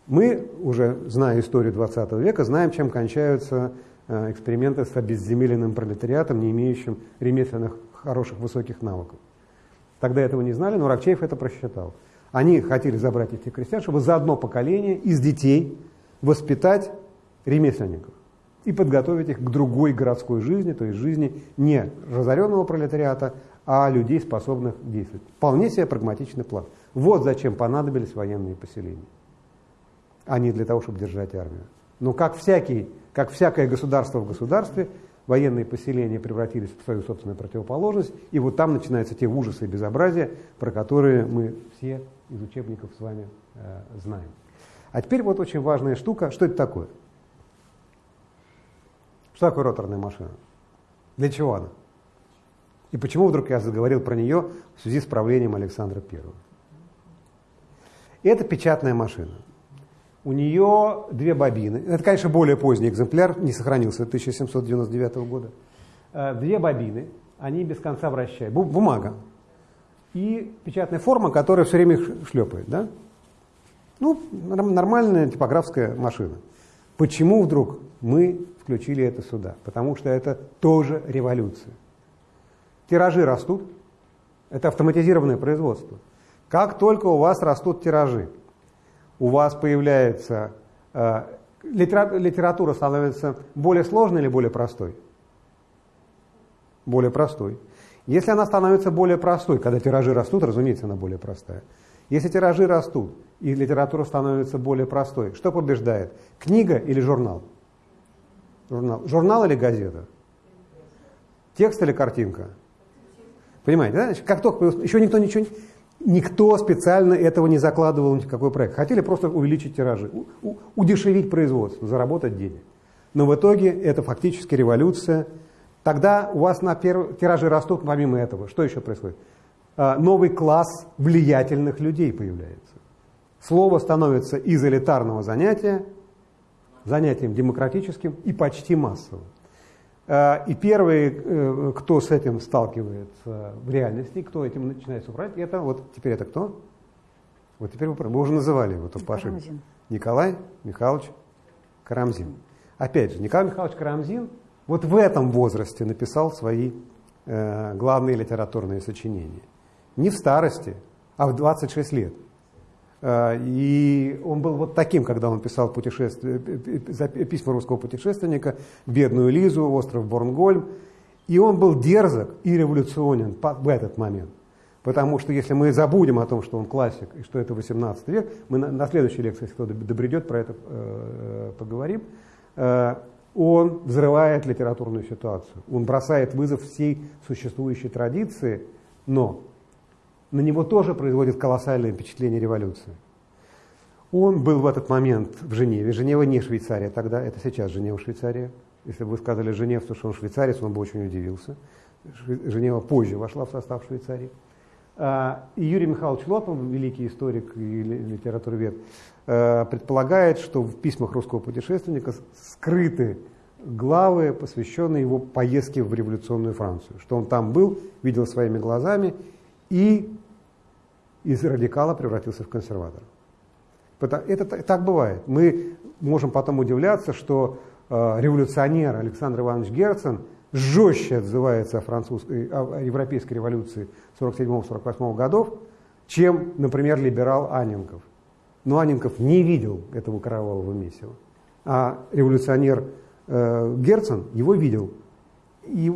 Мы, уже зная историю 20 века, знаем, чем кончаются э, эксперименты с обезземеленным пролетариатом, не имеющим ремесленных хороших высоких навыков. Тогда этого не знали, но Рокчеев это просчитал. Они хотели забрать этих крестьян, чтобы за одно поколение из детей воспитать ремесленников и подготовить их к другой городской жизни, то есть жизни не разоренного пролетариата, а людей, способных действовать. Вполне себе прагматичный план. Вот зачем понадобились военные поселения, а не для того, чтобы держать армию. Но как, всякий, как всякое государство в государстве, военные поселения превратились в свою собственную противоположность, и вот там начинаются те ужасы и безобразия, про которые мы все из учебников с вами э, знаем. А теперь вот очень важная штука, что это такое? Что такое роторная машина? Для чего она? И почему вдруг я заговорил про нее в связи с правлением Александра I? Это печатная машина. У нее две бобины. Это, конечно, более поздний экземпляр, не сохранился 1799 года. Э, две бобины, они без конца вращают. Бумага. И печатная форма, которая все время шлепает. Да? Ну, нормальная типографская машина. Почему вдруг мы включили это сюда? Потому что это тоже революция. Тиражи растут, это автоматизированное производство. Как только у вас растут тиражи, у вас появляется э, литера, литература становится более сложной или более простой? Более простой. Если она становится более простой, когда тиражи растут, разумеется, она более простая. Если тиражи растут и литература становится более простой, что побеждает? Книга или журнал? Журнал, журнал или газета? Текст или картинка? Понимаете, да? Как только еще никто ничего никто специально этого не закладывал ни в какой проект. Хотели просто увеличить тиражи, удешевить производство, заработать денег. Но в итоге это фактически революция. Тогда у вас на перв... тиражи растут помимо этого. Что еще происходит? А, новый класс влиятельных людей появляется. Слово становится из элитарного занятия занятием демократическим и почти массовым. А, и первый, э, кто с этим сталкивается в реальности, кто этим начинает управлять, это вот теперь это кто? Вот теперь вы, вы уже называли его тут по Николай Михайлович Карамзин. Опять же, Николай Михайлович Карамзин вот в этом возрасте написал свои э, главные литературные сочинения. Не в старости, а в 26 лет. Э, и он был вот таким, когда он писал путешествие, письма русского путешественника, «Бедную Лизу», «Остров Борнгольм». И он был дерзок и революционен в этот момент. Потому что если мы забудем о том, что он классик и что это 18 век, мы на, на следующей лекции, если кто добредет, про это э, поговорим, э, он взрывает литературную ситуацию. Он бросает вызов всей существующей традиции, но на него тоже производит колоссальное впечатление революции. Он был в этот момент в Женеве. Женева не Швейцария тогда, это сейчас Женева Швейцария. Если бы вы сказали женевцу, что он швейцарец, он бы очень удивился. Женева позже вошла в состав Швейцарии. А, и Юрий Михайлович Лотов, великий историк и литературовед, э, предполагает, что в письмах русского путешественника скрыты главы, посвященные его поездке в революционную Францию. Что он там был, видел своими глазами и из радикала превратился в консерватора. Это так бывает. Мы можем потом удивляться, что э, революционер Александр Иванович Герцен жестче отзывается о, французской, о европейской революции 47-48 годов, чем, например, либерал Анненков. Но Анненков не видел этого кровавого месива. А революционер э, Герцен его видел. И,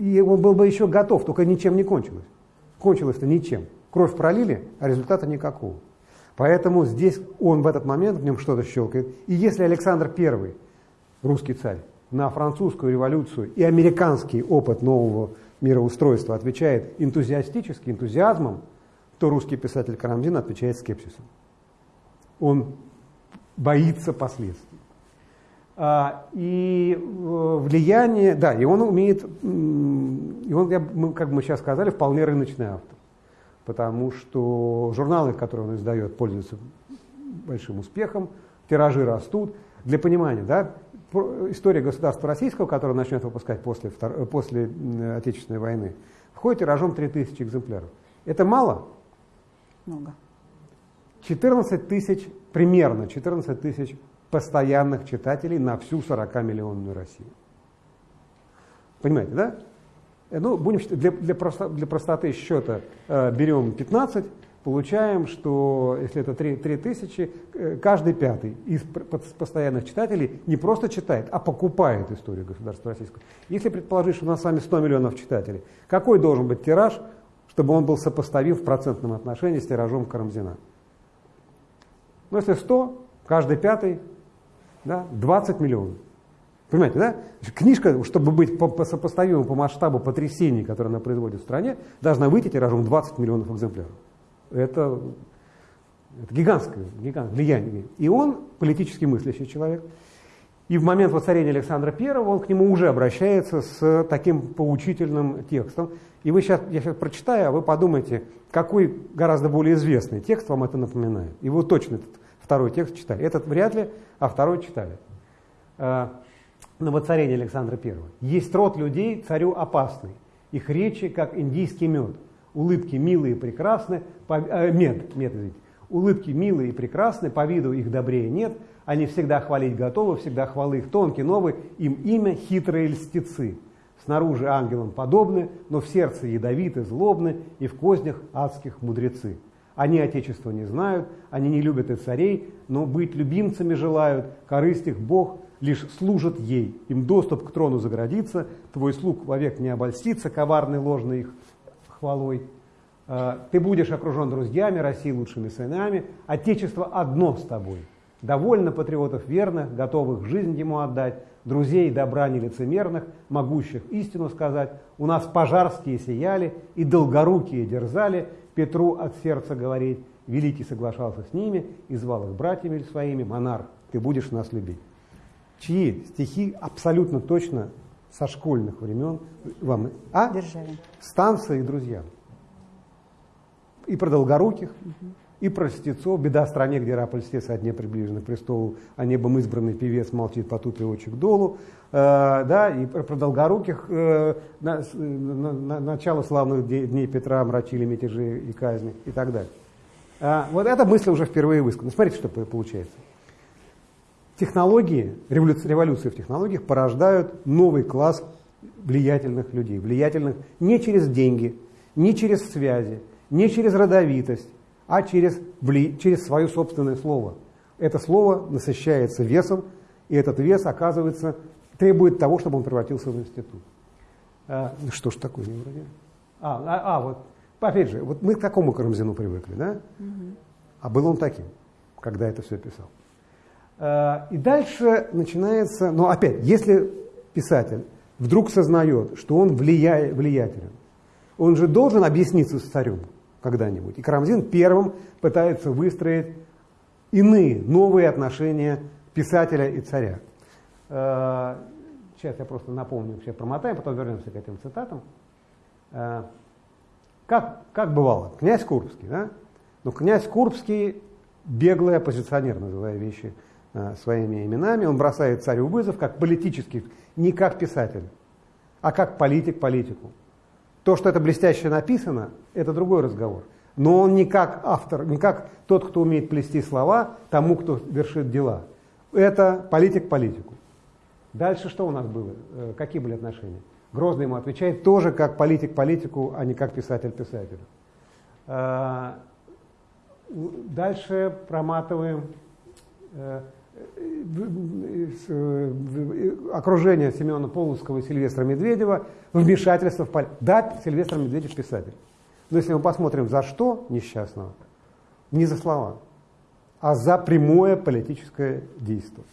и он был бы еще готов, только ничем не кончилось. Кончилось-то ничем. Кровь пролили, а результата никакого. Поэтому здесь он в этот момент, в нем что-то щелкает. И если Александр I, русский царь, на французскую революцию и американский опыт нового мироустройства отвечает энтузиастически, энтузиазмом, то русский писатель Карамзин отвечает скепсисом. Он боится последствий. А, и э, влияние, да, и он умеет, и он, как мы сейчас сказали, вполне рыночный автор потому что журналы, которые он издает, пользуются большим успехом, тиражи растут. Для понимания, да, история государства российского, которое начнет выпускать после, после Отечественной войны, входит тиражом 3000 экземпляров. Это мало? Много. 14 тысяч, примерно 14 тысяч постоянных читателей на всю 40-миллионную Россию. Понимаете, да? Э, ну, будем для, для, просто, для простоты счета э, берем 15, получаем, что если это 3, 3 тысячи, э, каждый пятый из постоянных читателей не просто читает, а покупает историю государства российского. Если предположить, что у нас с вами 100 миллионов читателей, какой должен быть тираж, чтобы он был сопоставим в процентном отношении с тиражом Карамзина? Ну, если 100, каждый пятый, да, 20 миллионов. Понимаете, да? Книжка, чтобы быть по, по сопоставимым по масштабу потрясений, которые она производит в стране, должна выйти тиражом 20 миллионов экземпляров. Это, это гигантское, гигантское влияние. И он политически мыслящий человек. И в момент воцарения Александра I он к нему уже обращается с таким поучительным текстом. И вы сейчас, я сейчас прочитаю, а вы подумайте, какой гораздо более известный текст вам это напоминает. И вы точно второй текст читали. Этот вряд ли, а второй читали. Э, на воцарение Александра I. Есть род людей, царю опасный. Их речи, как индийский мед. Улыбки милые и прекрасны, по, э, мед, мед, извините. Улыбки милые и прекрасны, по виду их добрее нет. Они всегда хвалить готовы, всегда хвалы их тонкие, новые. Им имя хитрые льстецы. Снаружи ангелам подобны, но в сердце ядовиты, злобны, и в кознях адских мудрецы. Они Отечества не знают, они не любят и царей, но быть любимцами желают, корысть их Бог лишь служит ей. Им доступ к трону заградится, твой слуг вовек не обольстится коварной ложной их хвалой. А, ты будешь окружен друзьями, России лучшими сынами, Отечество одно с тобой. Довольно патриотов верных, готовых жизнь ему отдать, друзей добра нелицемерных, могущих истину сказать. У нас пожарские сияли и долгорукие дерзали, Петру от сердца говорить. Великий соглашался с ними и звал их братьями своими, монарх, ты будешь нас любить. Чьи стихи абсолютно точно со школьных времен вам... А? Державин. Станция и друзья. И про долгоруких, угу. И про льстецов. Беда стране, где раб льстец одне приближены к престолу, а небом избранный певец молчит по тупе очи к долу. Э, да, и про, долгоруких э, на, на, на, начало славных дней Петра омрачили мятежи и казни и так далее. А, вот эта мысль уже впервые высказана. Смотрите, что получается. Технологии, революция, революции в технологиях порождают новый класс влиятельных людей. Влиятельных не через деньги, не через связи, не через родовитость, а через, через свое собственное слово. Это слово насыщается весом, и этот вес, оказывается, требует того, чтобы он превратился в институт. А, ну что ж такое, не вроде? А, а, а, вот, опять же, вот мы к такому Карамзину привыкли, да? Угу. А был он таким, когда это все писал. А, и дальше начинается, но опять, если писатель вдруг сознает, что он влия, влиятелен, он же должен объясниться с царем когда-нибудь. И Карамзин первым пытается выстроить иные, новые отношения писателя и царя. А, Сейчас я просто напомню, все промотаем, потом вернемся к этим цитатам. Э, как, как бывало, князь Курбский, да? Но князь Курбский беглый оппозиционер, называя вещи э, своими именами, он бросает царю вызов как политический, не как писатель, а как политик политику. То, что это блестяще написано, это другой разговор. Но он не как автор, не как тот, кто умеет плести слова тому, кто вершит дела. Это политик политику. Дальше что у нас было? Э, какие были отношения? Грозный ему отвечает тоже как политик политику, а не как писатель писателю. Э, дальше проматываем э, окружение Семена Полоцкого и Сильвестра Медведева, вмешательство в политику. Да, Сильвестр Медведев писатель. Но если мы посмотрим, за что несчастного, не за слова, а за прямое политическое действие.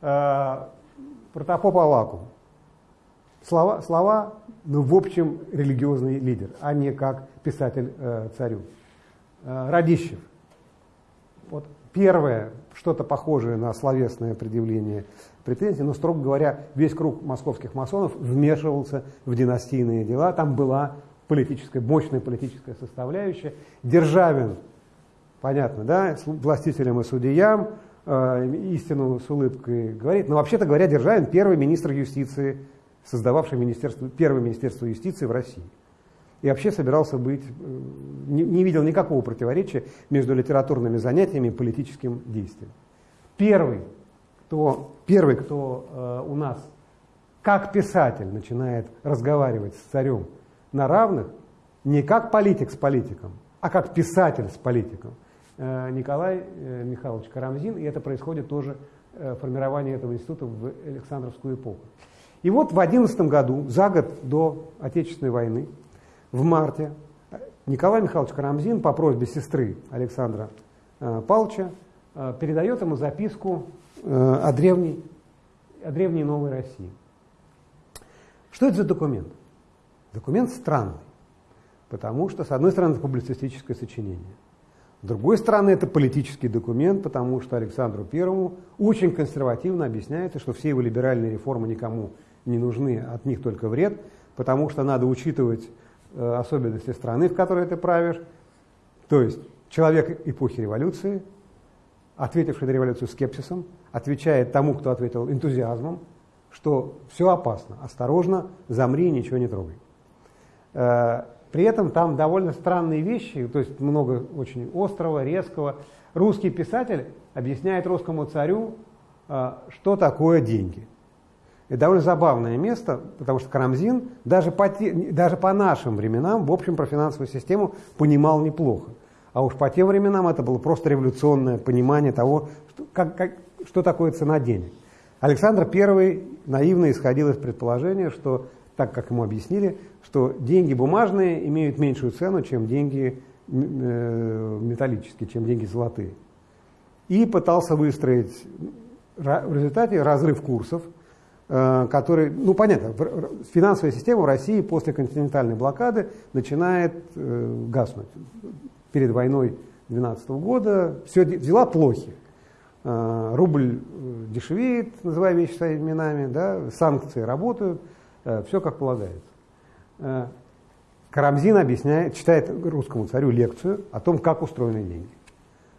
Протопоп Авакум. Слова, слова, ну, в общем, религиозный лидер, а не как писатель э, царю. Э, Радищев. Вот первое, что-то похожее на словесное предъявление претензий, но, строго говоря, весь круг московских масонов вмешивался в династийные дела. Там была политическая, мощная политическая составляющая. Державин, понятно, да, властителям и судьям, э, истину с улыбкой говорит. Но вообще-то говоря, Державин первый министр юстиции, создававший министерство, первое министерство юстиции в России. И вообще собирался быть, э, не, не видел никакого противоречия между литературными занятиями и политическим действием. Первый, кто, первый, кто э, у нас как писатель начинает разговаривать с царем на равных, не как политик с политиком, а как писатель с политиком – Э, Николай э, Михайлович Карамзин, и это происходит тоже э, формирование этого института в Александровскую эпоху. И вот в 11 году, за год до Отечественной войны, в марте, Николай Михайлович Карамзин по просьбе сестры Александра Павловича передает ему записку о древней, о древней Новой России. Что это за документ? Документ странный, потому что, с одной стороны, это публицистическое сочинение – с другой стороны, это политический документ, потому что Александру Первому очень консервативно объясняется, что все его либеральные реформы никому не нужны, от них только вред, потому что надо учитывать э, особенности страны, в которой ты правишь. То есть человек эпохи революции, ответивший на революцию скепсисом, отвечает тому, кто ответил энтузиазмом, что все опасно, осторожно, замри, ничего не трогай. Э, при этом там довольно странные вещи, то есть много очень острого, резкого. Русский писатель объясняет русскому царю, э, что такое деньги. Это довольно забавное место, потому что Карамзин даже по, даже по нашим временам, в общем, про финансовую систему понимал неплохо. А уж по тем временам это было просто революционное понимание того, что, как, как, что такое цена денег. Александр I наивно исходил из предположения, что, так как ему объяснили, что деньги бумажные имеют меньшую цену, чем деньги э, металлические, чем деньги золотые. И пытался выстроить в результате разрыв курсов, который, ну понятно, финансовая система в России после континентальной блокады начинает э, гаснуть перед войной 2012 года, все дела плохи. А, рубль э, дешевеет, называя вещи своими именами, да, санкции работают, э, все как полагается. Э, Карамзин объясняет, читает русскому царю лекцию о том, как устроены деньги.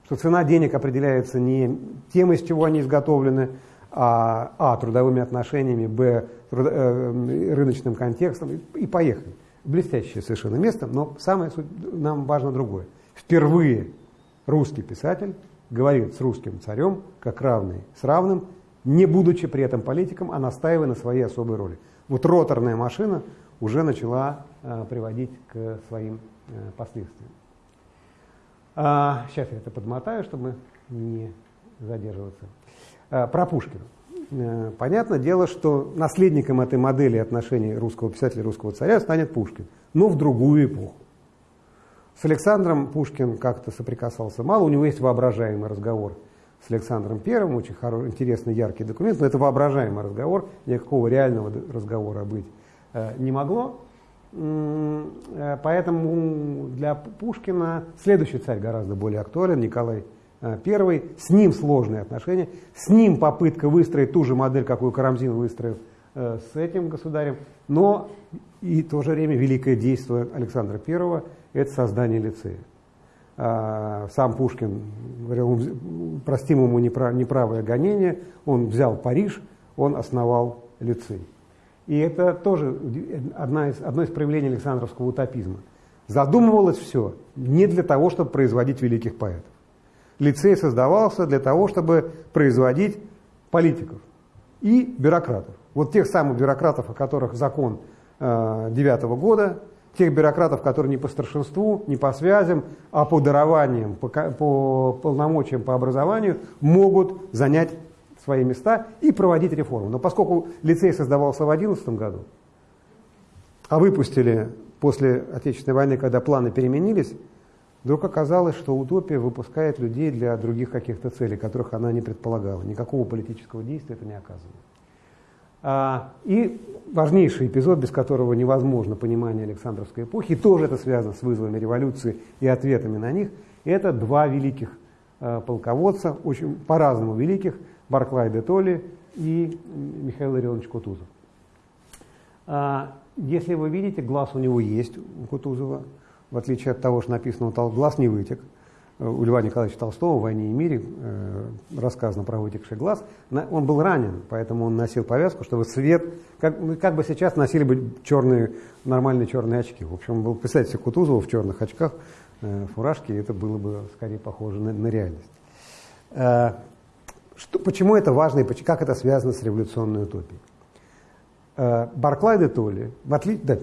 Что цена денег определяется не тем, из чего они изготовлены, а, а трудовыми отношениями, б, труд, э, рыночным контекстом и, и поехали. Блестящее совершенно место, но самое нам важно другое. Впервые русский писатель говорит с русским царем как равный с равным, не будучи при этом политиком, а настаивая на своей особой роли. Вот роторная машина уже начала э, приводить к своим э, последствиям. А, сейчас я это подмотаю, чтобы не задерживаться. А, про Пушкина. Э, понятное дело, что наследником этой модели отношений русского писателя и русского царя станет Пушкин, но в другую эпоху. С Александром Пушкин как-то соприкасался мало, у него есть воображаемый разговор с Александром Первым, очень хороший, интересный, яркий документ, но это воображаемый разговор, никакого реального разговора быть э, не могло. Э, поэтому для Пушкина следующий царь гораздо более актуален, Николай I. Э, с ним сложные отношения, с ним попытка выстроить ту же модель, какую Карамзин выстроил э, с этим государем, но и в то же время великое действие Александра I это создание лицея. А, сам Пушкин говорил, простим ему неправое гонение, он взял Париж, он основал лицей. И это тоже одна из, одно из проявлений Александровского утопизма. Задумывалось все не для того, чтобы производить великих поэтов. Лицей создавался для того, чтобы производить политиков и бюрократов. Вот тех самых бюрократов, о которых закон э, девятого года тех бюрократов, которые не по старшинству, не по связям, а по дарованиям, по, по полномочиям, по образованию, могут занять свои места и проводить реформу. Но поскольку лицей создавался в 2011 году, а выпустили после Отечественной войны, когда планы переменились, вдруг оказалось, что утопия выпускает людей для других каких-то целей, которых она не предполагала. Никакого политического действия это не оказывает. А, и важнейший эпизод, без которого невозможно понимание Александровской эпохи, тоже это связано с вызовами революции и ответами на них, это два великих а, полководца, очень по-разному великих, Барклай де Толли и Михаил Ильич Кутузов. А, если вы видите, глаз у него есть, у Кутузова, в отличие от того, что написано, глаз не вытек – у Льва Николаевича Толстого в «Войне и мире» э, рассказано про вытекший глаз. Он был ранен, поэтому он носил повязку, чтобы свет, как, ну, как бы сейчас носили бы черные, нормальные черные очки. В общем, был, представьте себе Кутузова в черных очках, э, фуражке, это было бы скорее похоже на, на реальность. Э, что, почему это важно и как это связано с революционной утопией? Э, Барклай де Толли, в отли... да,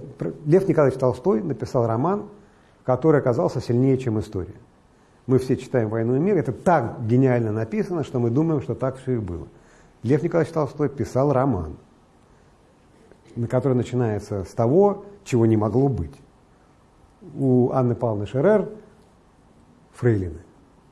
Лев Николаевич Толстой написал роман, который оказался сильнее, чем история мы все читаем «Войну и мир», это так гениально написано, что мы думаем, что так все и было. Лев Николаевич Толстой писал роман, на который начинается с того, чего не могло быть. У Анны Павловны Шерер фрейлины.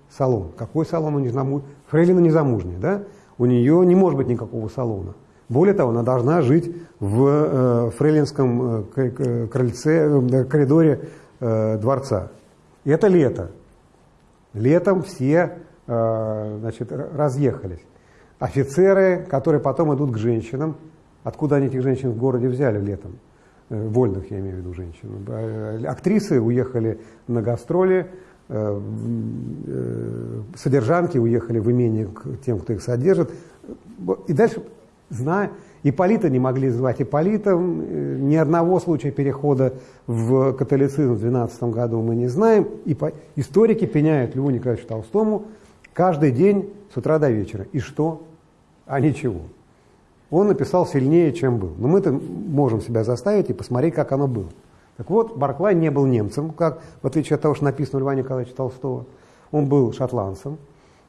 Салон. Какой салон у незамужней? Фрейлина незамужняя, да? У нее не может быть никакого салона. Более того, она должна жить в э, фрейлинском э, крыльце, э, коридоре э, дворца. И это лето. Летом все э, значит, разъехались. Офицеры, которые потом идут к женщинам, откуда они этих женщин в городе взяли летом? Э, вольных, я имею в виду, женщин. Актрисы уехали на гастроли, содержанки уехали в имение к тем, кто их содержит. И дальше, зная, Иполита не могли звать Иполитом, э, ни одного случая перехода в католицизм в 12 году мы не знаем. И по... Историки пеняют Льву Николаевичу Толстому каждый день с утра до вечера. И что? А ничего. Он написал сильнее, чем был. Но мы-то можем себя заставить и посмотреть, как оно было. Так вот, Барклай не был немцем, как, в отличие от того, что написано у Льва Николаевича Толстого. Он был шотландцем,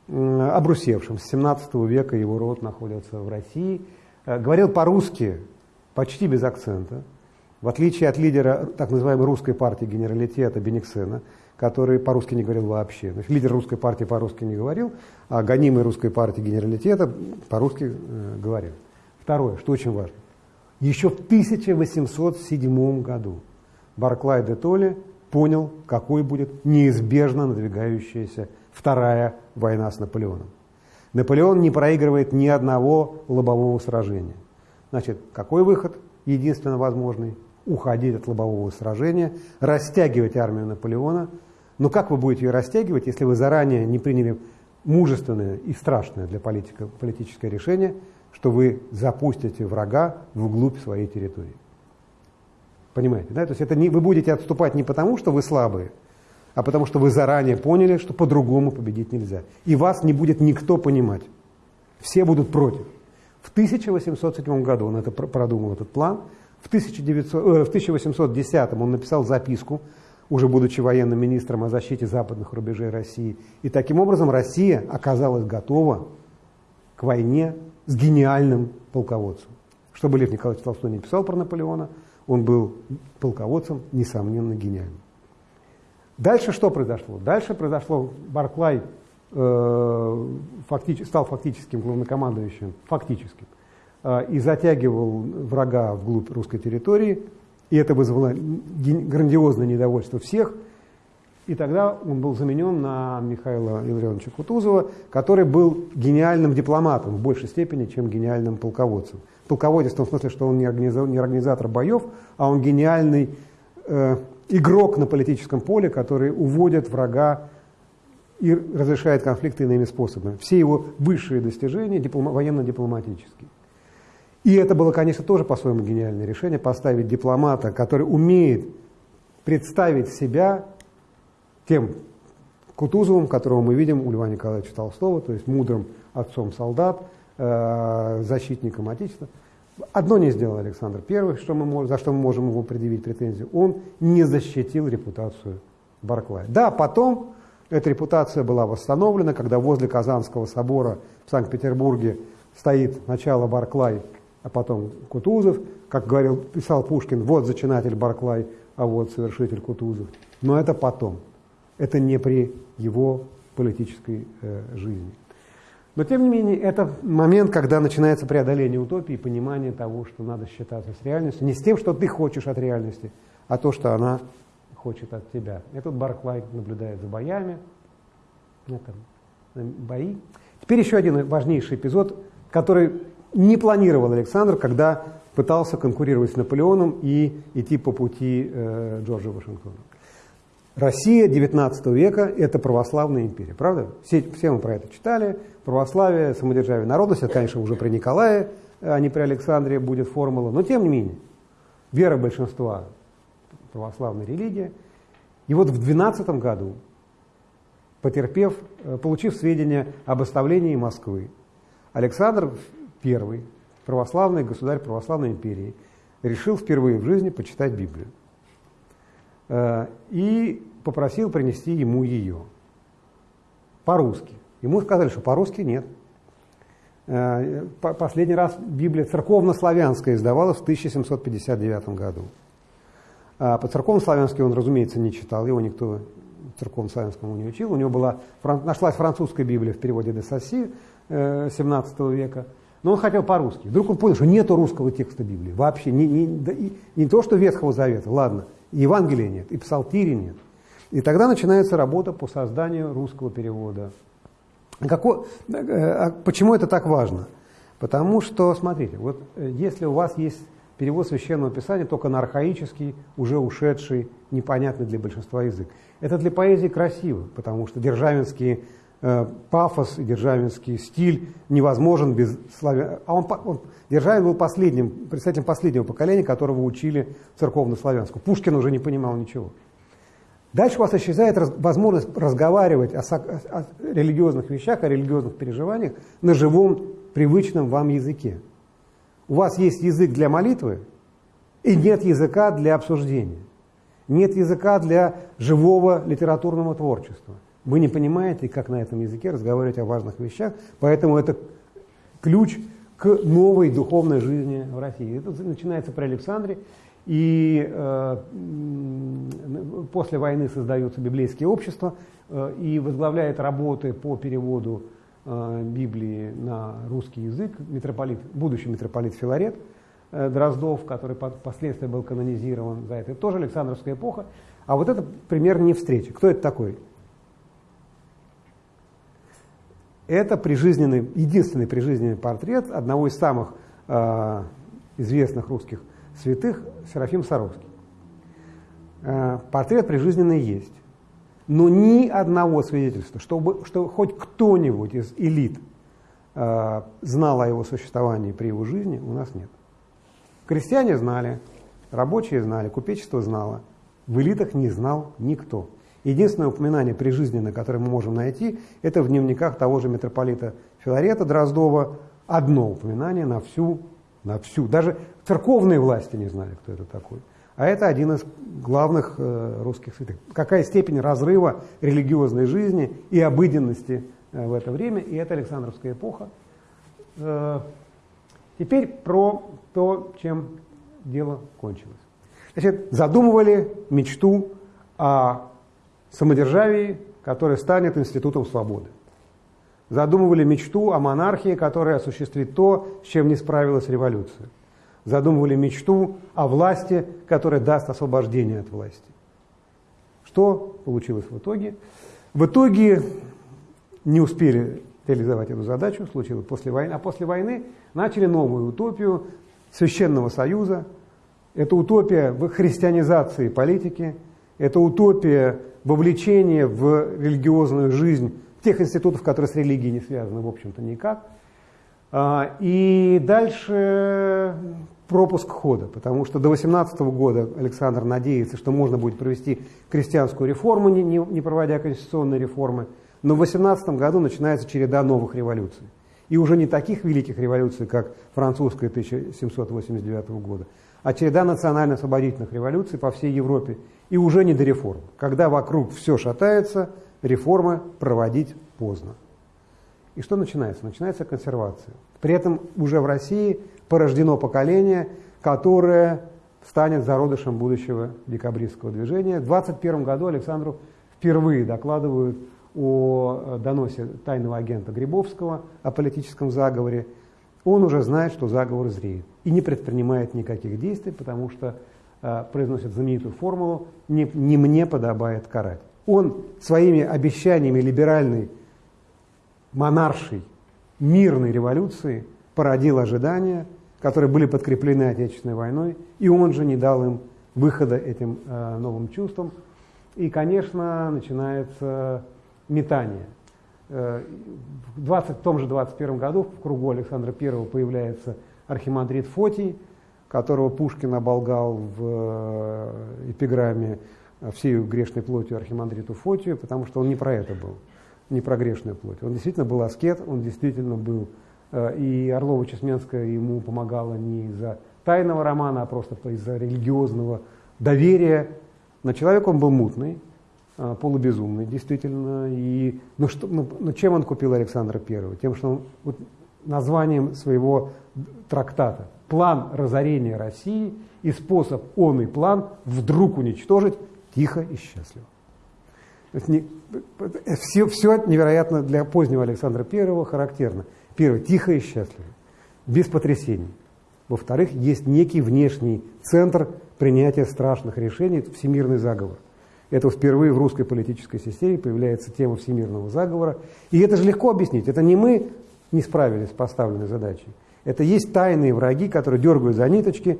обрусевшим. С 17 века его род находится в России. Э, говорил по-русски почти без акцента, в отличие от лидера так называемой русской партии генералитета Бениксена, который по-русски не говорил вообще. Значит, лидер русской партии по-русски не говорил, а гонимый русской партии генералитета по-русски э, говорил. Второе, что очень важно. Еще в 1807 году Барклай де Толли понял, какой будет неизбежно надвигающаяся Вторая война с Наполеоном. Наполеон не проигрывает ни одного лобового сражения. Значит, какой выход единственно возможный? Уходить от лобового сражения, растягивать армию Наполеона. Но как вы будете ее растягивать, если вы заранее не приняли мужественное и страшное для политика, политическое решение, что вы запустите врага вглубь своей территории? Понимаете, да? То есть это не, вы будете отступать не потому, что вы слабые, а потому что вы заранее поняли, что по-другому победить нельзя. И вас не будет никто понимать. Все будут против. В 1807 году он это продумал, этот план. В, 1900, э, в 1810 он написал записку, уже будучи военным министром о защите западных рубежей России. И таким образом Россия оказалась готова к войне с гениальным полководцем. Что бы Лев Николаевич Толстой не писал про Наполеона, он был полководцем, несомненно, гениальным. Дальше что произошло? Дальше произошло, Барклай э, фактически, стал фактическим главнокомандующим, фактическим, э, и затягивал врага вглубь русской территории, и это вызвало грандиозное недовольство всех, и тогда он был заменен на Михаила Илларионовича Кутузова, который был гениальным дипломатом в большей степени, чем гениальным полководцем. Полководец в том смысле, что он не организатор, не организатор боев, а он гениальный э, игрок на политическом поле, который уводит врага и разрешает конфликты иными способами. Все его высшие достижения диплома, военно-дипломатические. И это было, конечно, тоже по-своему гениальное решение, поставить дипломата, который умеет представить себя тем Кутузовым, которого мы видим у Льва Николаевича Толстого, то есть мудрым отцом солдат, э, защитником Отечества – Одно не сделал Александр I, что мы, за что мы можем его предъявить претензию. Он не защитил репутацию Барклая. Да, потом эта репутация была восстановлена, когда возле Казанского собора в Санкт-Петербурге стоит начало Барклай, а потом Кутузов. Как говорил, писал Пушкин, вот зачинатель Барклай, а вот совершитель Кутузов. Но это потом. Это не при его политической э, жизни. Но, тем не менее, это момент, когда начинается преодоление утопии, понимание того, что надо считаться с реальностью. Не с тем, что ты хочешь от реальности, а то, что она хочет от тебя. Этот Барклай наблюдает за боями. Это бои. Теперь еще один важнейший эпизод, который не планировал Александр, когда пытался конкурировать с Наполеоном и идти по пути э, Джорджа Вашингтона. Россия XIX века – это православная империя, правда? Все, все мы про это читали. Православие, самодержавие, народность – это, конечно, уже при Николае, а не при Александре будет формула. Но, тем не менее, вера большинства – православная религия. И вот в XII году, потерпев, э, получив сведения об оставлении Москвы, Александр I, православный государь православной империи, решил впервые в жизни почитать Библию. Э, и попросил принести ему ее по-русски. Ему сказали, что по-русски нет. Э, последний раз Библия церковно-славянская издавалась в 1759 году. А по церковно-славянски он, разумеется, не читал, его никто церковно-славянскому не учил. У него была, нашлась французская Библия в переводе де Сосси 17 э, века, но он хотел по-русски. Вдруг он понял, что нет русского текста Библии. Вообще, не, не, не то, что Ветхого Завета, ладно, Евангелия нет, и Псалтири нет. И тогда начинается работа по созданию русского перевода. Какой, э, а почему это так важно? Потому что, смотрите, вот э, если у вас есть перевод священного писания только на архаический, уже ушедший, непонятный для большинства язык. Это для поэзии красиво, потому что державинский э, пафос и державинский стиль невозможен без славян. А он, он, Державин был последним, представителем последнего поколения, которого учили церковно-славянскому. Пушкин уже не понимал ничего. Дальше у вас исчезает раз, возможность разговаривать о, о, о религиозных вещах, о религиозных переживаниях на живом, привычном вам языке. У вас есть язык для молитвы, и нет языка для обсуждения. Нет языка для живого литературного творчества. Вы не понимаете, как на этом языке разговаривать о важных вещах, поэтому это ключ к новой духовной жизни в России. Это начинается при Александре, и э, после войны создаются библейские общества, э, и возглавляет работы по переводу э, Библии на русский язык митрополит, будущий митрополит Филарет э, Дроздов, который впоследствии был канонизирован за это. Это тоже Александровская эпоха. А вот это пример не встречи. Кто это такой? Это прижизненный, единственный прижизненный портрет одного из самых э, известных русских святых Серафим Саровский. Э, портрет прижизненный есть. Но ни одного свидетельства, чтобы, что хоть кто-нибудь из элит э, знал о его существовании при его жизни, у нас нет. Крестьяне знали, рабочие знали, купечество знало. В элитах не знал никто. Единственное упоминание прижизненное, которое мы можем найти, это в дневниках того же митрополита Филарета Дроздова. Одно упоминание на всю на всю. Даже церковные власти не знали, кто это такой. А это один из главных э, русских святых. Какая степень разрыва религиозной жизни и обыденности э, в это время, и это Александровская эпоха. Э, теперь про то, чем дело кончилось. Значит, задумывали мечту о самодержавии, которое станет институтом свободы задумывали мечту о монархии, которая осуществит то, с чем не справилась революция. Задумывали мечту о власти, которая даст освобождение от власти. Что получилось в итоге? В итоге не успели реализовать эту задачу, случилось после войны, а после войны начали новую утопию Священного Союза. Это утопия в христианизации политики, это утопия вовлечения в религиозную жизнь тех институтов, которые с религией не связаны, в общем-то, никак. А, и дальше пропуск хода, потому что до 18 года Александр надеется, что можно будет провести крестьянскую реформу, не, не, проводя конституционные реформы. Но в 18 году начинается череда новых революций. И уже не таких великих революций, как французская 1789 года, а череда национально-освободительных революций по всей Европе. И уже не до реформ. Когда вокруг все шатается – реформы проводить поздно. И что начинается? Начинается консервация. При этом уже в России порождено поколение, которое станет зародышем будущего декабристского движения. В 21 году Александру впервые докладывают о доносе тайного агента Грибовского о политическом заговоре. Он уже знает, что заговор зреет и не предпринимает никаких действий, потому что э, произносит знаменитую формулу «не, «не мне подобает карать». Он своими обещаниями либеральной монаршей мирной революции породил ожидания, которые были подкреплены Отечественной войной, и он же не дал им выхода этим э, новым чувствам. И, конечно, начинается метание. Э, в, 20, в том же 21 году в кругу Александра I появляется архимандрит Фотий, которого Пушкин оболгал в э, эпиграмме всей грешной плотью архимандриту Фотию, потому что он не про это был, не про грешную плоть. Он действительно был аскет, он действительно был, э, и Орлова-Чесменская ему помогала не из-за тайного романа, а просто из-за религиозного доверия. Но человек он был мутный, э, полубезумный, действительно. И, ну, что, ну, ну, чем он купил Александра I? Тем, что он вот, названием своего трактата «План разорения России» и способ он и план вдруг уничтожить тихо и счастливо. Не, все, все невероятно для позднего Александра I характерно. Первое, тихо и счастливо, без потрясений. Во-вторых, есть некий внешний центр принятия страшных решений, это всемирный заговор. Это впервые в русской политической системе появляется тема всемирного заговора. И это же легко объяснить. Это не мы не справились с поставленной задачей. Это есть тайные враги, которые дергают за ниточки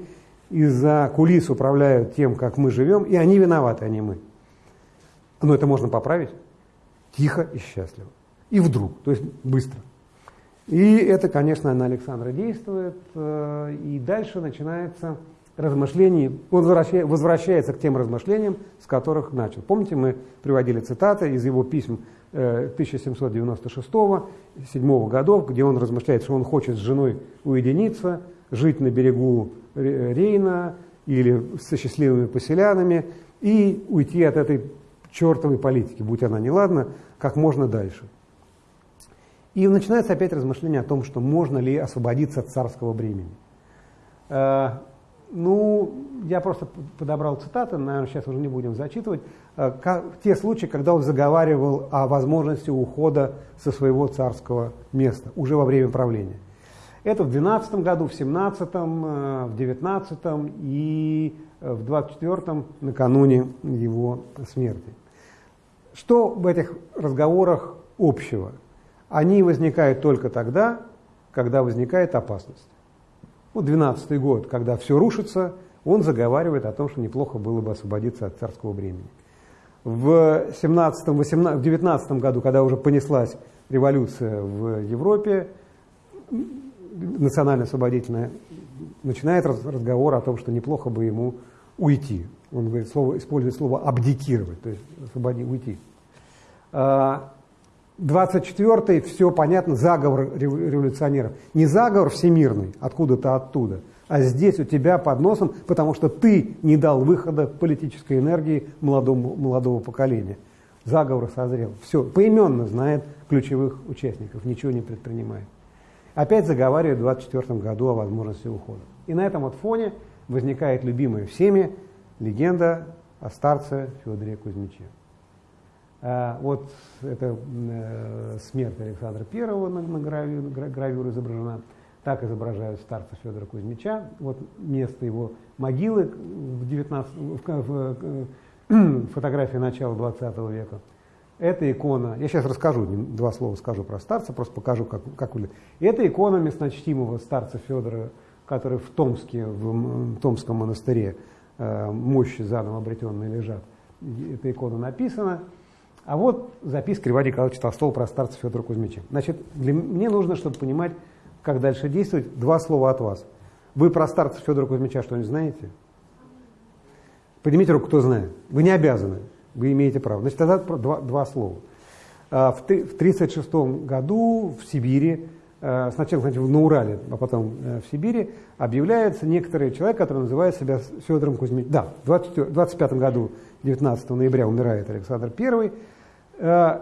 из-за кулис управляют тем, как мы живем, и они виноваты, а не мы. Но это можно поправить тихо и счастливо. И вдруг, то есть быстро. И это, конечно, на Александра действует. Э, и дальше начинается размышление. Он возвращается к тем размышлениям, с которых начал. Помните, мы приводили цитаты из его писем 1796-7 э, годов, где он размышляет, что он хочет с женой уединиться, жить на берегу Рейна или со счастливыми поселянами и уйти от этой чертовой политики, будь она неладна, как можно дальше. И начинается опять размышление о том, что можно ли освободиться от царского бремени. Э, ну, я просто подобрал цитаты, наверное, сейчас уже не будем зачитывать. Э, те случаи, когда он заговаривал о возможности ухода со своего царского места уже во время правления. Это в 12 году, в 17 э, в 19 и в 24 накануне его смерти. Что в этих разговорах общего? Они возникают только тогда, когда возникает опасность. Вот 12 год, когда все рушится, он заговаривает о том, что неплохо было бы освободиться от царского бремени. В, 17, 18, в 19 году, когда уже понеслась революция в Европе, национально-освободительная, начинает разговор о том, что неплохо бы ему уйти. Он говорит, слово, использует слово «абдикировать», то есть освободи, уйти. 24-й, а, все понятно, заговор революционеров. Не заговор всемирный, откуда-то оттуда, а здесь у тебя под носом, потому что ты не дал выхода политической энергии молодому, молодого поколения. Заговор созрел. Все, поименно знает ключевых участников, ничего не предпринимает. Опять заговаривает в 24 году о возможности ухода. И на этом вот фоне возникает любимая всеми легенда о старце Федоре Кузьмиче. А, вот это э, смерть Александра I на, на гравюре, гравюре изображена. Так изображают старца Федора Кузьмича. Вот место его могилы в, 19, в, в, в фотографии начала 20 века. Это икона, я сейчас расскажу, два слова скажу про старца, просто покажу, как, как выглядит. Это икона местночтимого старца Федора, который в Томске, в Томском монастыре, э, мощи заново обретенные лежат. Эта икона написана. А вот записка Льва Николаевича Толстого про старца Федора Кузьмича. Значит, для, мне нужно, чтобы понимать, как дальше действовать, два слова от вас. Вы про старца Федора Кузьмича что-нибудь знаете? Поднимите руку, кто знает. Вы не обязаны, вы имеете право. Значит, тогда два, два слова. А, в 1936 году в Сибири, а, сначала значит, на Урале, а потом э, в Сибири, объявляется некоторый человек, который называет себя Федором Кузьмичем. Да, в 1925 году, 19 ноября, умирает Александр I. Э,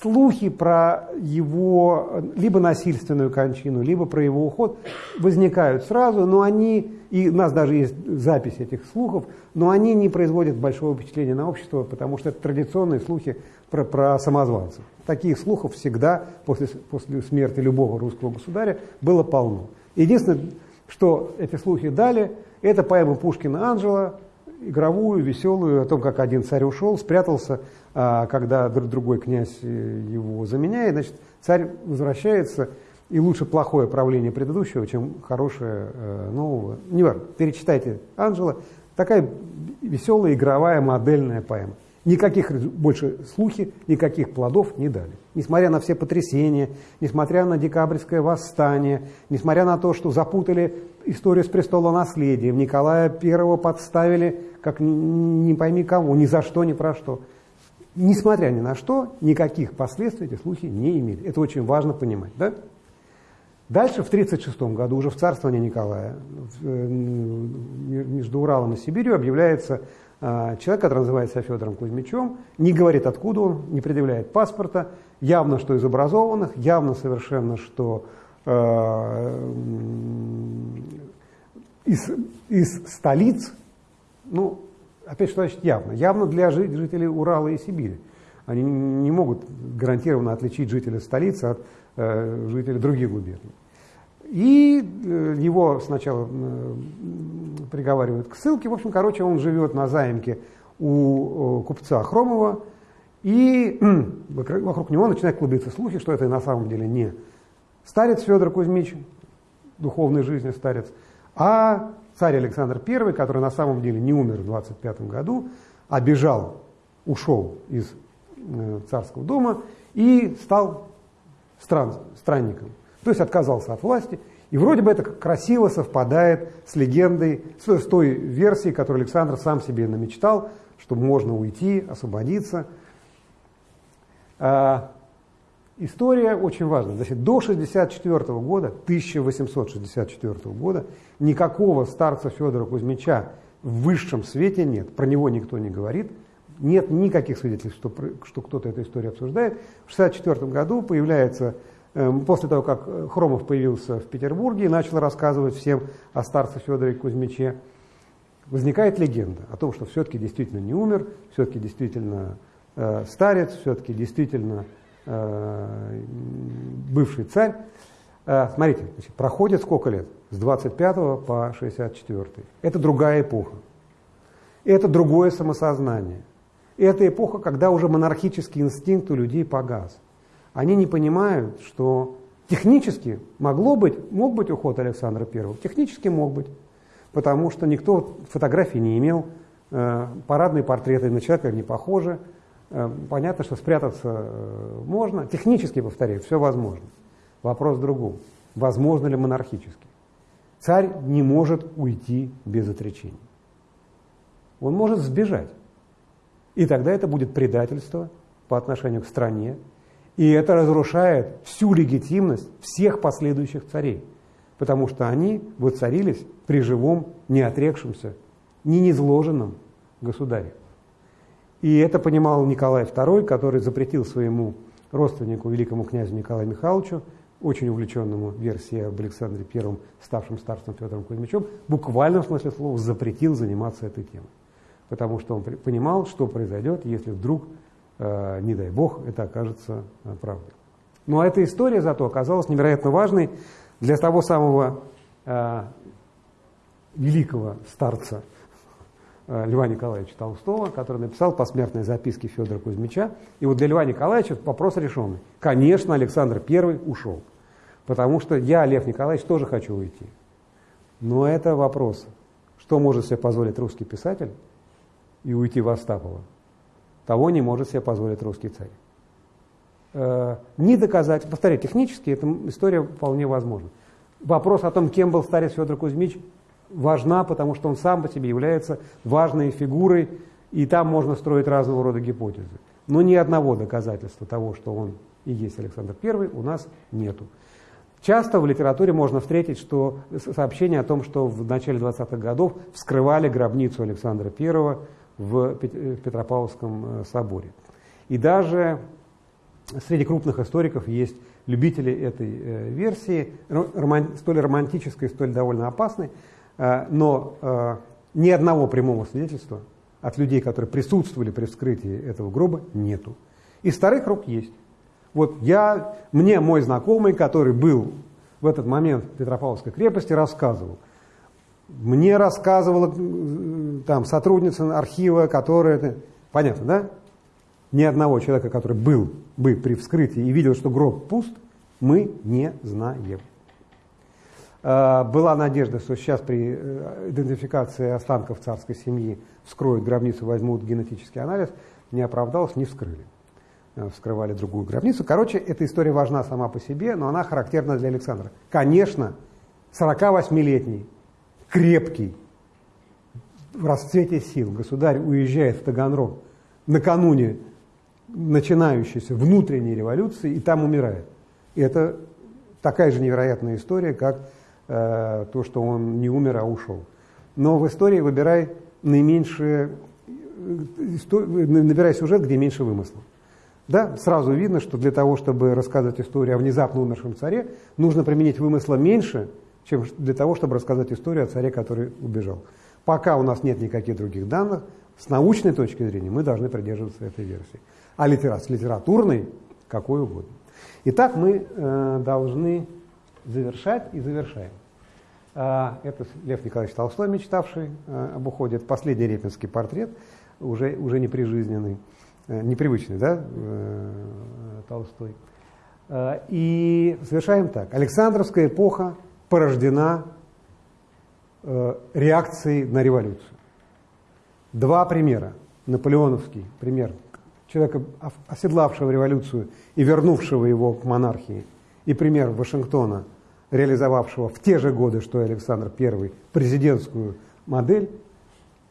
слухи про его либо насильственную кончину, либо про его уход возникают сразу, но они, и у нас даже есть запись этих слухов, но они не производят большого впечатления на общество, потому что это традиционные слухи про, про самозванцев. Таких слухов всегда после, после смерти любого русского государя было полно. Единственное, что эти слухи дали, это поэма Пушкина «Анжела», игровую, веселую, о том, как один царь ушел, спрятался, а когда другой князь э, его заменяет, значит, царь возвращается, и лучше плохое правление предыдущего, чем хорошее э, нового. Не важно, перечитайте Анжела. Такая веселая, игровая, модельная поэма. Никаких больше слухи, никаких плодов не дали. Несмотря на все потрясения, несмотря на декабрьское восстание, несмотря на то, что запутали историю с престолонаследием, Николая I подставили, как не пойми кого, ни за что, ни про что. Несмотря ни на что, никаких последствий эти слухи не имели. Это очень важно понимать. Да? Дальше, в 1936 году, уже в царствовании Николая, э, между Уралом и Сибирью объявляется а, человек, который называется Федором Кузьмичем, не говорит, откуда он, не предъявляет паспорта, явно, что из образованных, явно совершенно, что э, из, из столиц, ну, опять что значит явно? Явно для жителей Урала и Сибири. Они не могут гарантированно отличить жителей столицы от э, жителей других губерний. И э, его сначала э, приговаривают к ссылке. В общем, короче, он живет на заимке у купца Хромова, и вокруг него начинают клубиться слухи, что это на самом деле не старец Федор Кузьмич, духовной жизни старец, а царь Александр I, который на самом деле не умер в 25 году, а бежал, ушел из э, царского дома и стал стран, странником. То есть отказался от власти. И вроде бы это красиво совпадает с легендой, с, с той версией, которую Александр сам себе намечтал, что можно уйти, освободиться. А, история очень важна. Значит, до 64 года, 1864 года, никакого старца Федора Кузьмича в высшем свете нет. Про него никто не говорит. Нет никаких свидетельств, что, что кто-то эту историю обсуждает. В 1964 году появляется, э, после того, как Хромов появился в Петербурге и начал рассказывать всем о старце Федоре Кузьмиче, возникает легенда о том, что все-таки действительно не умер, все-таки действительно э, старец, все-таки действительно э, бывший царь. Э, смотрите, значит, проходит сколько лет? С 25 по 64. Это другая эпоха. Это другое самосознание. Это эпоха, когда уже монархический инстинкт у людей погас. Они не понимают, что технически могло быть, мог быть уход Александра I, технически мог быть, потому что никто фотографий не имел, э, парадные портреты на человека не похожи, э, понятно, что спрятаться э, можно, технически, повторяю, все возможно. Вопрос в другом. Возможно ли монархически? Царь не может уйти без отречения. Он может сбежать. И тогда это будет предательство по отношению к стране, и это разрушает всю легитимность всех последующих царей, потому что они воцарились при живом, не отрекшемся, не низложенном государе. И это понимал Николай II, который запретил своему родственнику, великому князю Николаю Михайловичу, очень увлеченному версией об Александре I, ставшем старцем Федором Кузьмичем, буквально в смысле слова запретил заниматься этой темой. Потому что он понимал, что произойдет, если вдруг, э, не дай бог, это окажется э, правдой. Ну а эта история зато оказалась невероятно важной для того самого э, великого старца Льва Николаевича Толстого, который написал посмертные записки Федора Кузьмича. И вот для Льва Николаевича вопрос решенный. Конечно, Александр I ушел. Потому что я, Лев Николаевич, тоже хочу уйти. Но это вопрос, что может себе позволить русский писатель и уйти в Остапова. Того не может себе позволить русский царь. Э, не доказать, повторяю, технически эта история вполне возможна. Вопрос о том, кем был старец Федор Кузьмич, важна, потому что он сам по себе является важной фигурой, и там можно строить разного рода гипотезы. Но ни одного доказательства того, что он и есть Александр I, у нас нету. Часто в литературе можно встретить что, сообщение о том, что в начале 20-х годов вскрывали гробницу Александра I в Петропавловском э, соборе. И даже среди крупных историков есть любители этой э, версии, столь романтической, столь довольно опасной, э, но ни одного прямого свидетельства от людей, которые присутствовали при вскрытии этого гроба, нету. Из старых рук есть. Вот я, мне мой знакомый, который был в этот момент в Петропавловской крепости, рассказывал. Мне рассказывала там сотрудница архива, которая... Понятно, да? Ни одного человека, который был бы при вскрытии и видел, что гроб пуст, мы не знаем. А, была надежда, что сейчас при э, идентификации останков царской семьи вскроют гробницу, возьмут генетический анализ. Не оправдалось, не вскрыли. Э, вскрывали другую гробницу. Короче, эта история важна сама по себе, но она характерна для Александра. Конечно, 48-летний, крепкий, в расцвете сил государь уезжает в Таганрог накануне начинающейся внутренней революции и там умирает. И это такая же невероятная история, как э, то, что он не умер, а ушел. Но в истории выбирай наименьшее, э, набирай сюжет, где меньше вымысла. Да, сразу видно, что для того, чтобы рассказывать историю о внезапно умершем царе, нужно применить вымысла меньше, чем для того, чтобы рассказать историю о царе, который убежал. Пока у нас нет никаких других данных, с научной точки зрения мы должны придерживаться этой версии. А литера, с литературной какой угодно. Итак, мы э, должны завершать и завершаем. Э, это Лев Николаевич Толстой, мечтавший э, об уходе. Это последний репинский портрет, уже, уже не прижизненный. Э, непривычный, да, э, Толстой. Э, и совершаем так. Александровская эпоха порождена э, реакции на революцию. Два примера. Наполеоновский пример человека, оседлавшего революцию и вернувшего его к монархии, и пример Вашингтона, реализовавшего в те же годы, что и Александр I, президентскую модель,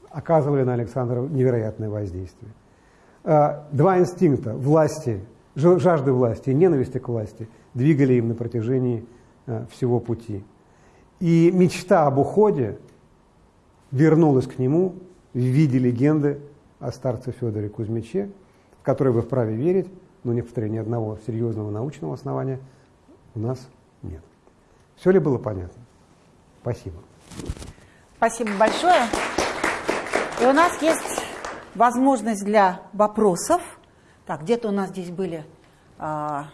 оказывали на Александра невероятное воздействие. А, два инстинкта власти, жажды власти и ненависти к власти двигали им на протяжении а, всего пути. И мечта об уходе вернулась к нему в виде легенды о старце Федоре Кузьмиче, в которой вы вправе верить, но не повторяю, ни одного серьезного научного основания у нас нет. Все ли было понятно? Спасибо. Спасибо большое. И у нас есть возможность для вопросов. Так, где-то у нас здесь были а,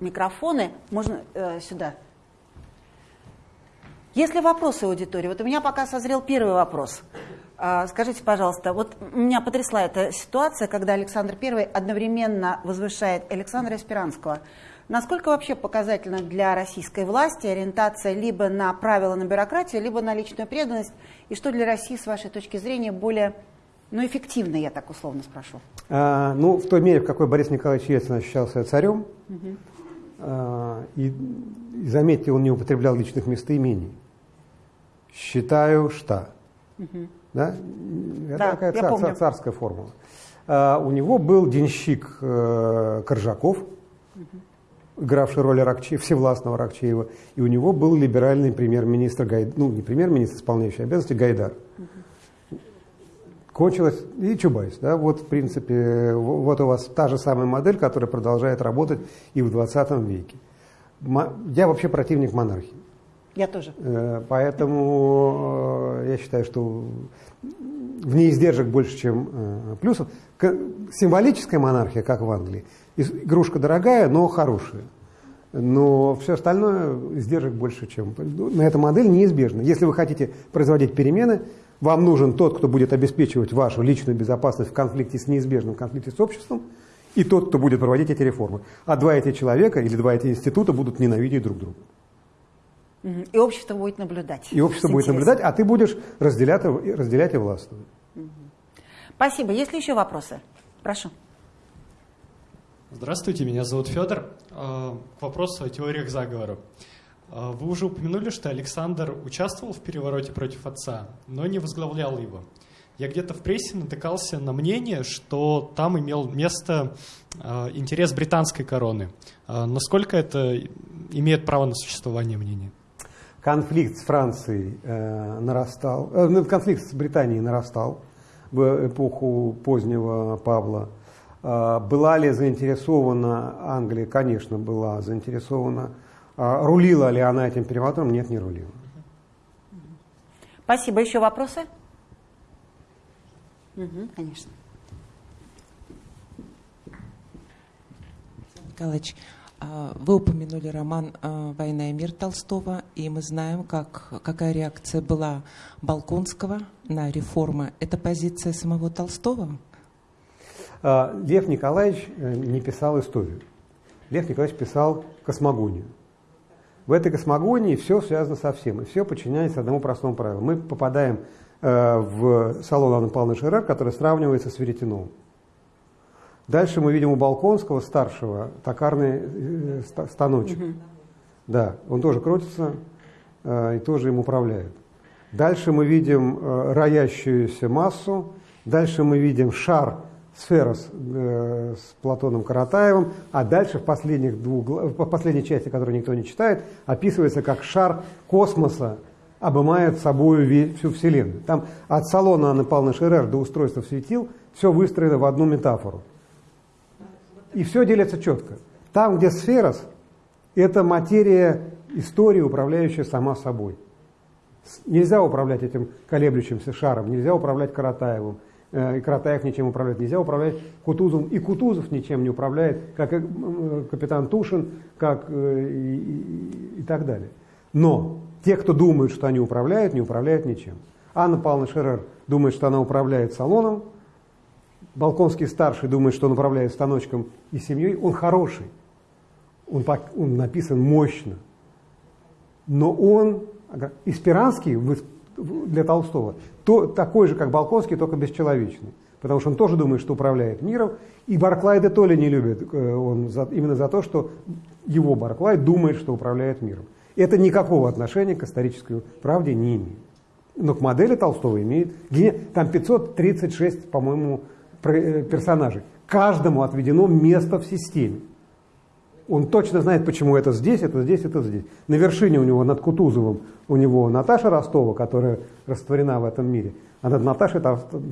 микрофоны. Можно э, сюда. Есть ли вопросы аудитории? Вот у меня пока созрел первый вопрос. А, скажите, пожалуйста, вот меня потрясла эта ситуация, когда Александр I одновременно возвышает Александра Эсперанского. Насколько вообще показательно для российской власти ориентация либо на правила на бюрократию, либо на личную преданность? И что для России, с вашей точки зрения, более ну, эффективно, я так условно спрошу? А, ну, в той мере, в какой Борис Николаевич Ельцин ощущался царем, угу. а, и, и заметьте, он не употреблял личных местоимений. Считаю, что. Угу. Да? Это да, такая цар, цар, царская формула. А, у него был денщик э, Коржаков, угу. Игравший роль Рокче, Всевластного Рокчеева, и у него был либеральный премьер-министр, ну не премьер-министр, исполняющий обязанности, Гайдар. Угу. Кончилось, и Чубайс, да, вот в принципе, вот у вас та же самая модель, которая продолжает работать и в 20 веке. Я вообще противник монархии. Я тоже. Э, поэтому э, я считаю, что в ней издержек больше, чем э, плюсов. Символическая монархия, как в Англии, игрушка дорогая, но хорошая. Но все остальное издержек больше, чем... На эта модель неизбежна. Если вы хотите производить перемены, вам нужен тот, кто будет обеспечивать вашу личную безопасность в конфликте с неизбежным конфликте с обществом, и тот, кто будет проводить эти реформы. А два эти человека или два эти института будут ненавидеть друг друга. И общество будет наблюдать. И общество будет наблюдать, а ты будешь разделять, разделять и властвовать. Спасибо. Есть ли еще вопросы? Прошу. Здравствуйте, меня зовут Федор. К вопросу о теориях заговора. А, вы уже упомянули, что Александр участвовал в перевороте против отца, но не возглавлял его. Я где-то в прессе натыкался на мнение, что там имел место а, интерес британской короны. Насколько это имеет право на существование мнения? конфликт с Францией э, нарастал, э, ну, конфликт с Британией нарастал в эпоху позднего Павла. Э, была ли заинтересована Англия? Конечно, была заинтересована. Э, рулила ли она этим переворотом? Нет, не рулила. Спасибо. Еще вопросы? Угу, конечно. Николаевич, а, вы упомянули роман а, «Война и мир» Толстого, и мы знаем, как, какая реакция была Балконского на реформы. Это позиция самого Толстого? А, Лев Николаевич э, не писал историю. Лев Николаевич писал космогонию. В этой космогонии все связано со всем, и все подчиняется одному простому правилу. Мы попадаем э, в салон Анны Павловны Шерер, который сравнивается с Веретеновым. Дальше мы видим у Балконского, старшего, токарный э, станочек. Угу. Да, он тоже крутится э, и тоже им управляет. Дальше мы видим роящуюся массу. Дальше мы видим шар, сфера с, э, с Платоном Каратаевым. А дальше в, последних двух, в последней части, которую никто не читает, описывается как шар космоса обымает собой всю Вселенную. Там от салона Анны Павловны Шерер до устройства светил все выстроено в одну метафору. И все делится четко. Там, где сферос, это материя истории, управляющая сама собой. Нельзя управлять этим колеблющимся шаром, нельзя управлять Каратаевым, и Каратаев ничем управлять, нельзя управлять Кутузовым, и Кутузов ничем не управляет, как и капитан Тушин, как э, и, и, так далее. Но те, кто думают, что они управляют, не управляют ничем. Анна Павловна Шерер думает, что она управляет салоном, Балконский старший думает, что он управляет станочком и семьей, он хороший. Он, он написан мощно. Но он, Испиранский в, для Толстого, то, такой же, как Балконский, только бесчеловечный. Потому что он тоже думает, что управляет миром. И Барклай де Толли не любит э, он за, именно за то, что его Барклай думает, что управляет миром. Это никакого отношения к исторической правде не имеет. Но к модели Толстого имеет. Там 536, по-моему, э, персонажей. Каждому отведено место в системе. Он точно знает, почему это здесь, это здесь, это здесь. На вершине у него, над Кутузовым, у него Наташа Ростова, которая растворена в этом мире. А над Наташей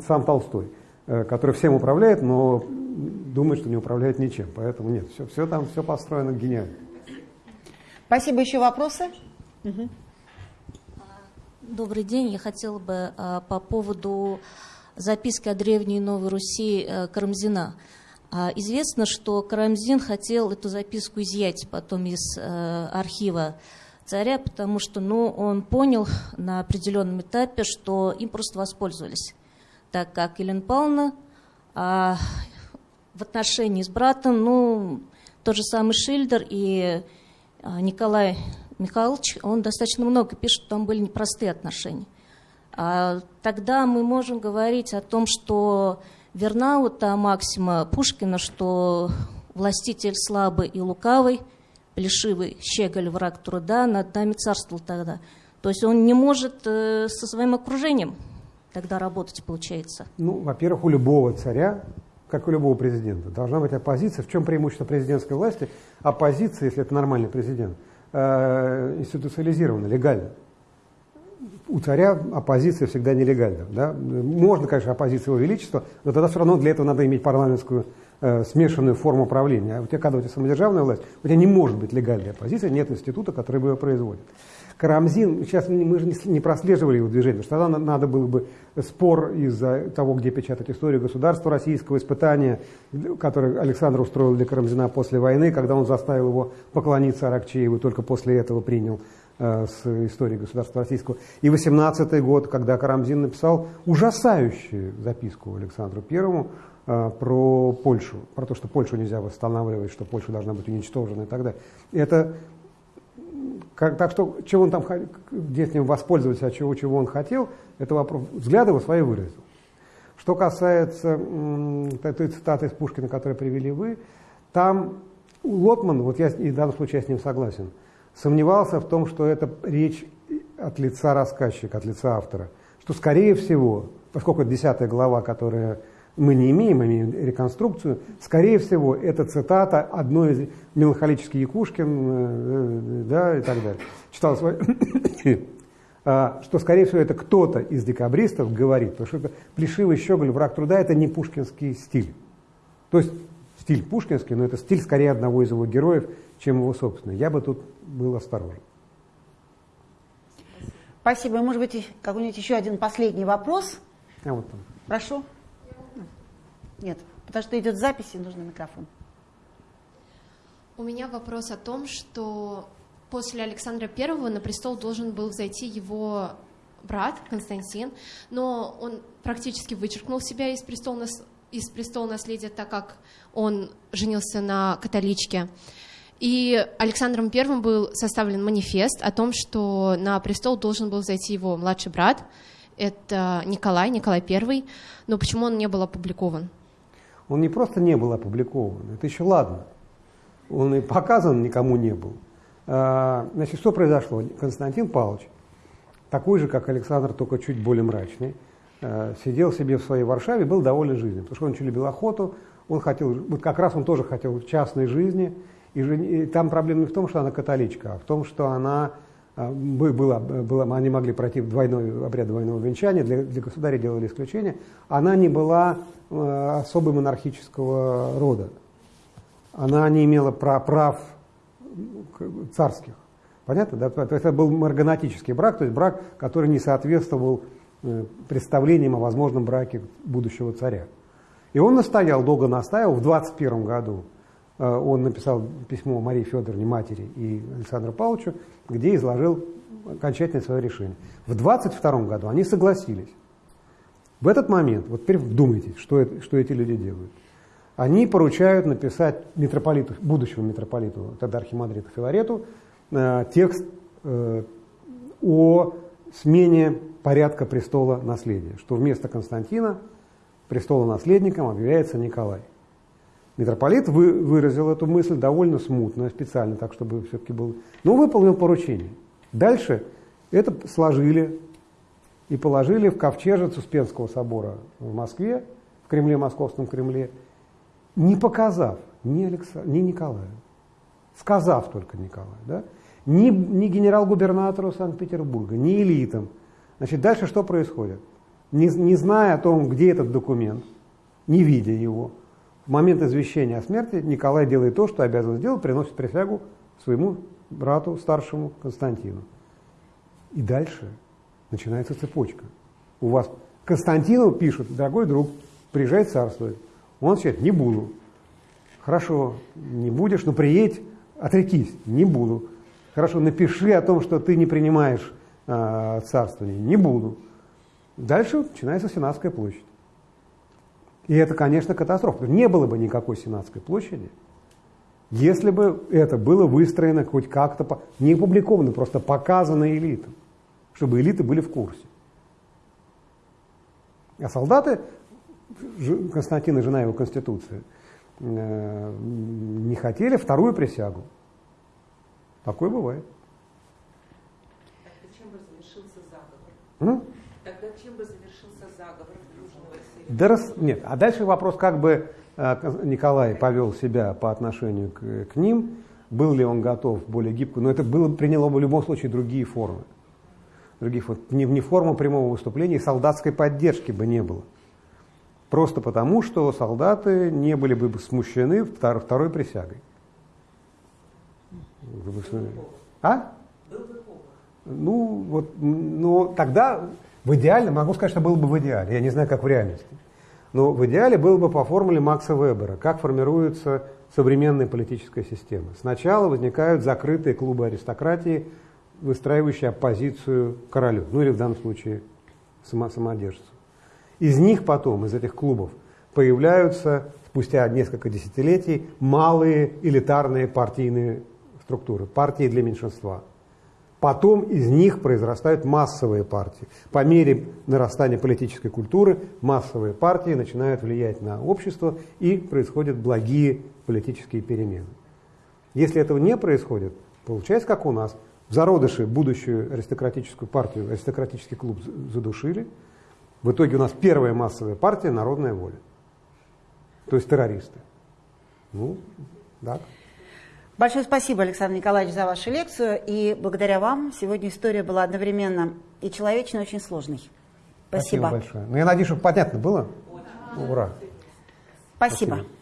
сам Толстой, э, который всем управляет, но думает, что не управляет ничем. Поэтому нет, все, все там, все построено гениально. Спасибо. Еще вопросы? Угу. Добрый день. Я хотела бы а, по поводу записки о Древней Новой Руси а, Карамзина. А, известно, что Карамзин хотел эту записку изъять потом из а, архива царя, потому что ну, он понял на определенном этапе, что им просто воспользовались, так как Елена Павловна а, в отношении с братом, ну, тот же самый Шильдер и а, Николай Михайлович, он достаточно много пишет, там были непростые отношения. А тогда мы можем говорить о том, что верна вот та максима Пушкина, что властитель слабый и лукавый, плешивый, щеголь, враг труда, над нами царствовал тогда. То есть он не может э, со своим окружением тогда работать, получается. Ну, во-первых, у любого царя, как у любого президента, должна быть оппозиция. В чем преимущество президентской власти? Оппозиция, если это нормальный президент – э, институциализировано, легально. У царя оппозиция всегда нелегальна. Да? Можно, конечно, оппозиция его величества, но тогда все равно для этого надо иметь парламентскую э, смешанную форму правления. А у тебя, когда у тебя самодержавная власть, у тебя не может быть легальной оппозиции, нет института, который бы ее производит. Карамзин, сейчас мы же не прослеживали его движение, что тогда надо было бы спор из-за того, где печатать историю государства российского, испытания, которое Александр устроил для Карамзина после войны, когда он заставил его поклониться Аракчееву, только после этого принял с истории государства российского. И 18 год, когда Карамзин написал ужасающую записку Александру Первому э, про Польшу, про то, что Польшу нельзя восстанавливать, что Польша должна быть уничтожена и так далее. Это как, так что, чего он там, где с ним воспользоваться, а чего, чего он хотел, это вопрос. Взгляды его свои выразил. Что касается той цитаты из Пушкина, которую привели вы, там Лотман, вот я в данном случае я с ним согласен, сомневался в том, что это речь от лица рассказчика, от лица автора. Что, скорее всего, поскольку это десятая глава, которая мы не имеем, мы имеем реконструкцию. Скорее всего, это цитата одной из меланхолический Якушкин, э, да, и так далее. Читал свой, а, что, скорее всего, это кто-то из декабристов говорит, потому что это плешивый щеголь, враг труда, это не пушкинский стиль. То есть стиль пушкинский, но это стиль скорее одного из его героев, чем его собственный. Я бы тут был осторожен. Спасибо. Может быть, какой-нибудь еще один последний вопрос? А вот там. Прошу. Нет, потому что идет запись, и нужен микрофон. У меня вопрос о том, что после Александра Первого на престол должен был взойти его брат Константин, но он практически вычеркнул себя из престола, из престола наследия, так как он женился на католичке. И Александром Первым был составлен манифест о том, что на престол должен был зайти его младший брат, это Николай, Николай Первый, но почему он не был опубликован? Он не просто не был опубликован, это еще ладно. Он и показан никому не был. А, значит, что произошло? Константин Павлович, такой же, как Александр, только чуть более мрачный, сидел себе в своей Варшаве, был доволен жизнью, потому что он очень любил охоту, он хотел, вот как раз он тоже хотел частной жизни, и, и там проблема не в том, что она католичка, а в том, что она а, была, была, они могли пройти двойной обряд двойного венчания, для, для государя делали исключение, она не была э, особой монархического рода. Она не имела прав, прав царских. Понятно? Да? То есть это был марганатический брак, то есть брак, который не соответствовал э, представлениям о возможном браке будущего царя. И он настоял, долго настаивал, в 21 году э, он написал письмо Марии Федоровне, матери и Александру Павловичу, где изложил окончательное свое решение. В 22 году они согласились. В этот момент, вот теперь вдумайтесь, что, это, что эти люди делают. Они поручают написать митрополиту, будущему митрополиту, тогда архимандриту Филарету, э, текст о смене порядка престола наследия, что вместо Константина престола наследником объявляется Николай. Митрополит вы, выразил эту мысль довольно смутно, специально, так чтобы все-таки был... Но выполнил поручение. Дальше это сложили и положили в ковчежец Успенского собора в Москве, в Кремле, Московском Кремле, не показав ни, Алекса, ни Николая, сказав только Николаю, да? ни, ни генерал-губернатору Санкт-Петербурга, ни элитам. Значит, дальше что происходит? Не, не зная о том, где этот документ, не видя его, в момент извещения о смерти Николай делает то, что обязан сделать, приносит присягу своему брату старшему Константину. И дальше начинается цепочка. У вас Константину пишут, дорогой друг, приезжай царствовать. Он отвечает, не буду. Хорошо, не будешь, но приедь, отрекись, не буду. Хорошо, напиши о том, что ты не принимаешь э, царствование, не буду. Дальше начинается Сенатская площадь. И это, конечно, катастрофа. Не было бы никакой Сенатской площади, если бы это было выстроено хоть как-то, не опубликовано, просто показано элитам, чтобы элиты были в курсе. А солдаты, Константина жена его Конституции, э, не хотели вторую присягу. Такое бывает. Тогда чем бы завершился заговор? М? Тогда чем бы завершился заговор Южного Да раз, нет, а дальше вопрос, как бы э, Николай повел себя по отношению к, к ним, был ли он готов более гибко, но это было, приняло бы в любом случае другие формы. Других, вот, не, не форму прямого выступления, солдатской поддержки бы не было. Просто потому, что солдаты не были бы смущены втор, второй присягой. А? Ну, вот, ну, тогда в идеале, могу сказать, что было бы в идеале, я не знаю, как в реальности. Но в идеале было бы по формуле Макса Вебера, как формируется современная политическая система. Сначала возникают закрытые клубы аристократии, выстраивающие оппозицию королю, ну или в данном случае само самодержцу. Из них потом, из этих клубов, появляются спустя несколько десятилетий малые элитарные партийные структуры, партии для меньшинства. Потом из них произрастают массовые партии. По мере нарастания политической культуры массовые партии начинают влиять на общество и происходят благие политические перемены. Если этого не происходит, получается, как у нас, в зародыше будущую аристократическую партию, аристократический клуб задушили. В итоге у нас первая массовая партия – народная воля. То есть террористы. Ну, так. Большое спасибо, Александр Николаевич, за вашу лекцию. И благодаря вам сегодня история была одновременно и человечной, и очень сложной. Спасибо. Спасибо большое. Ну, я надеюсь, что понятно было. Ура. Спасибо. спасибо.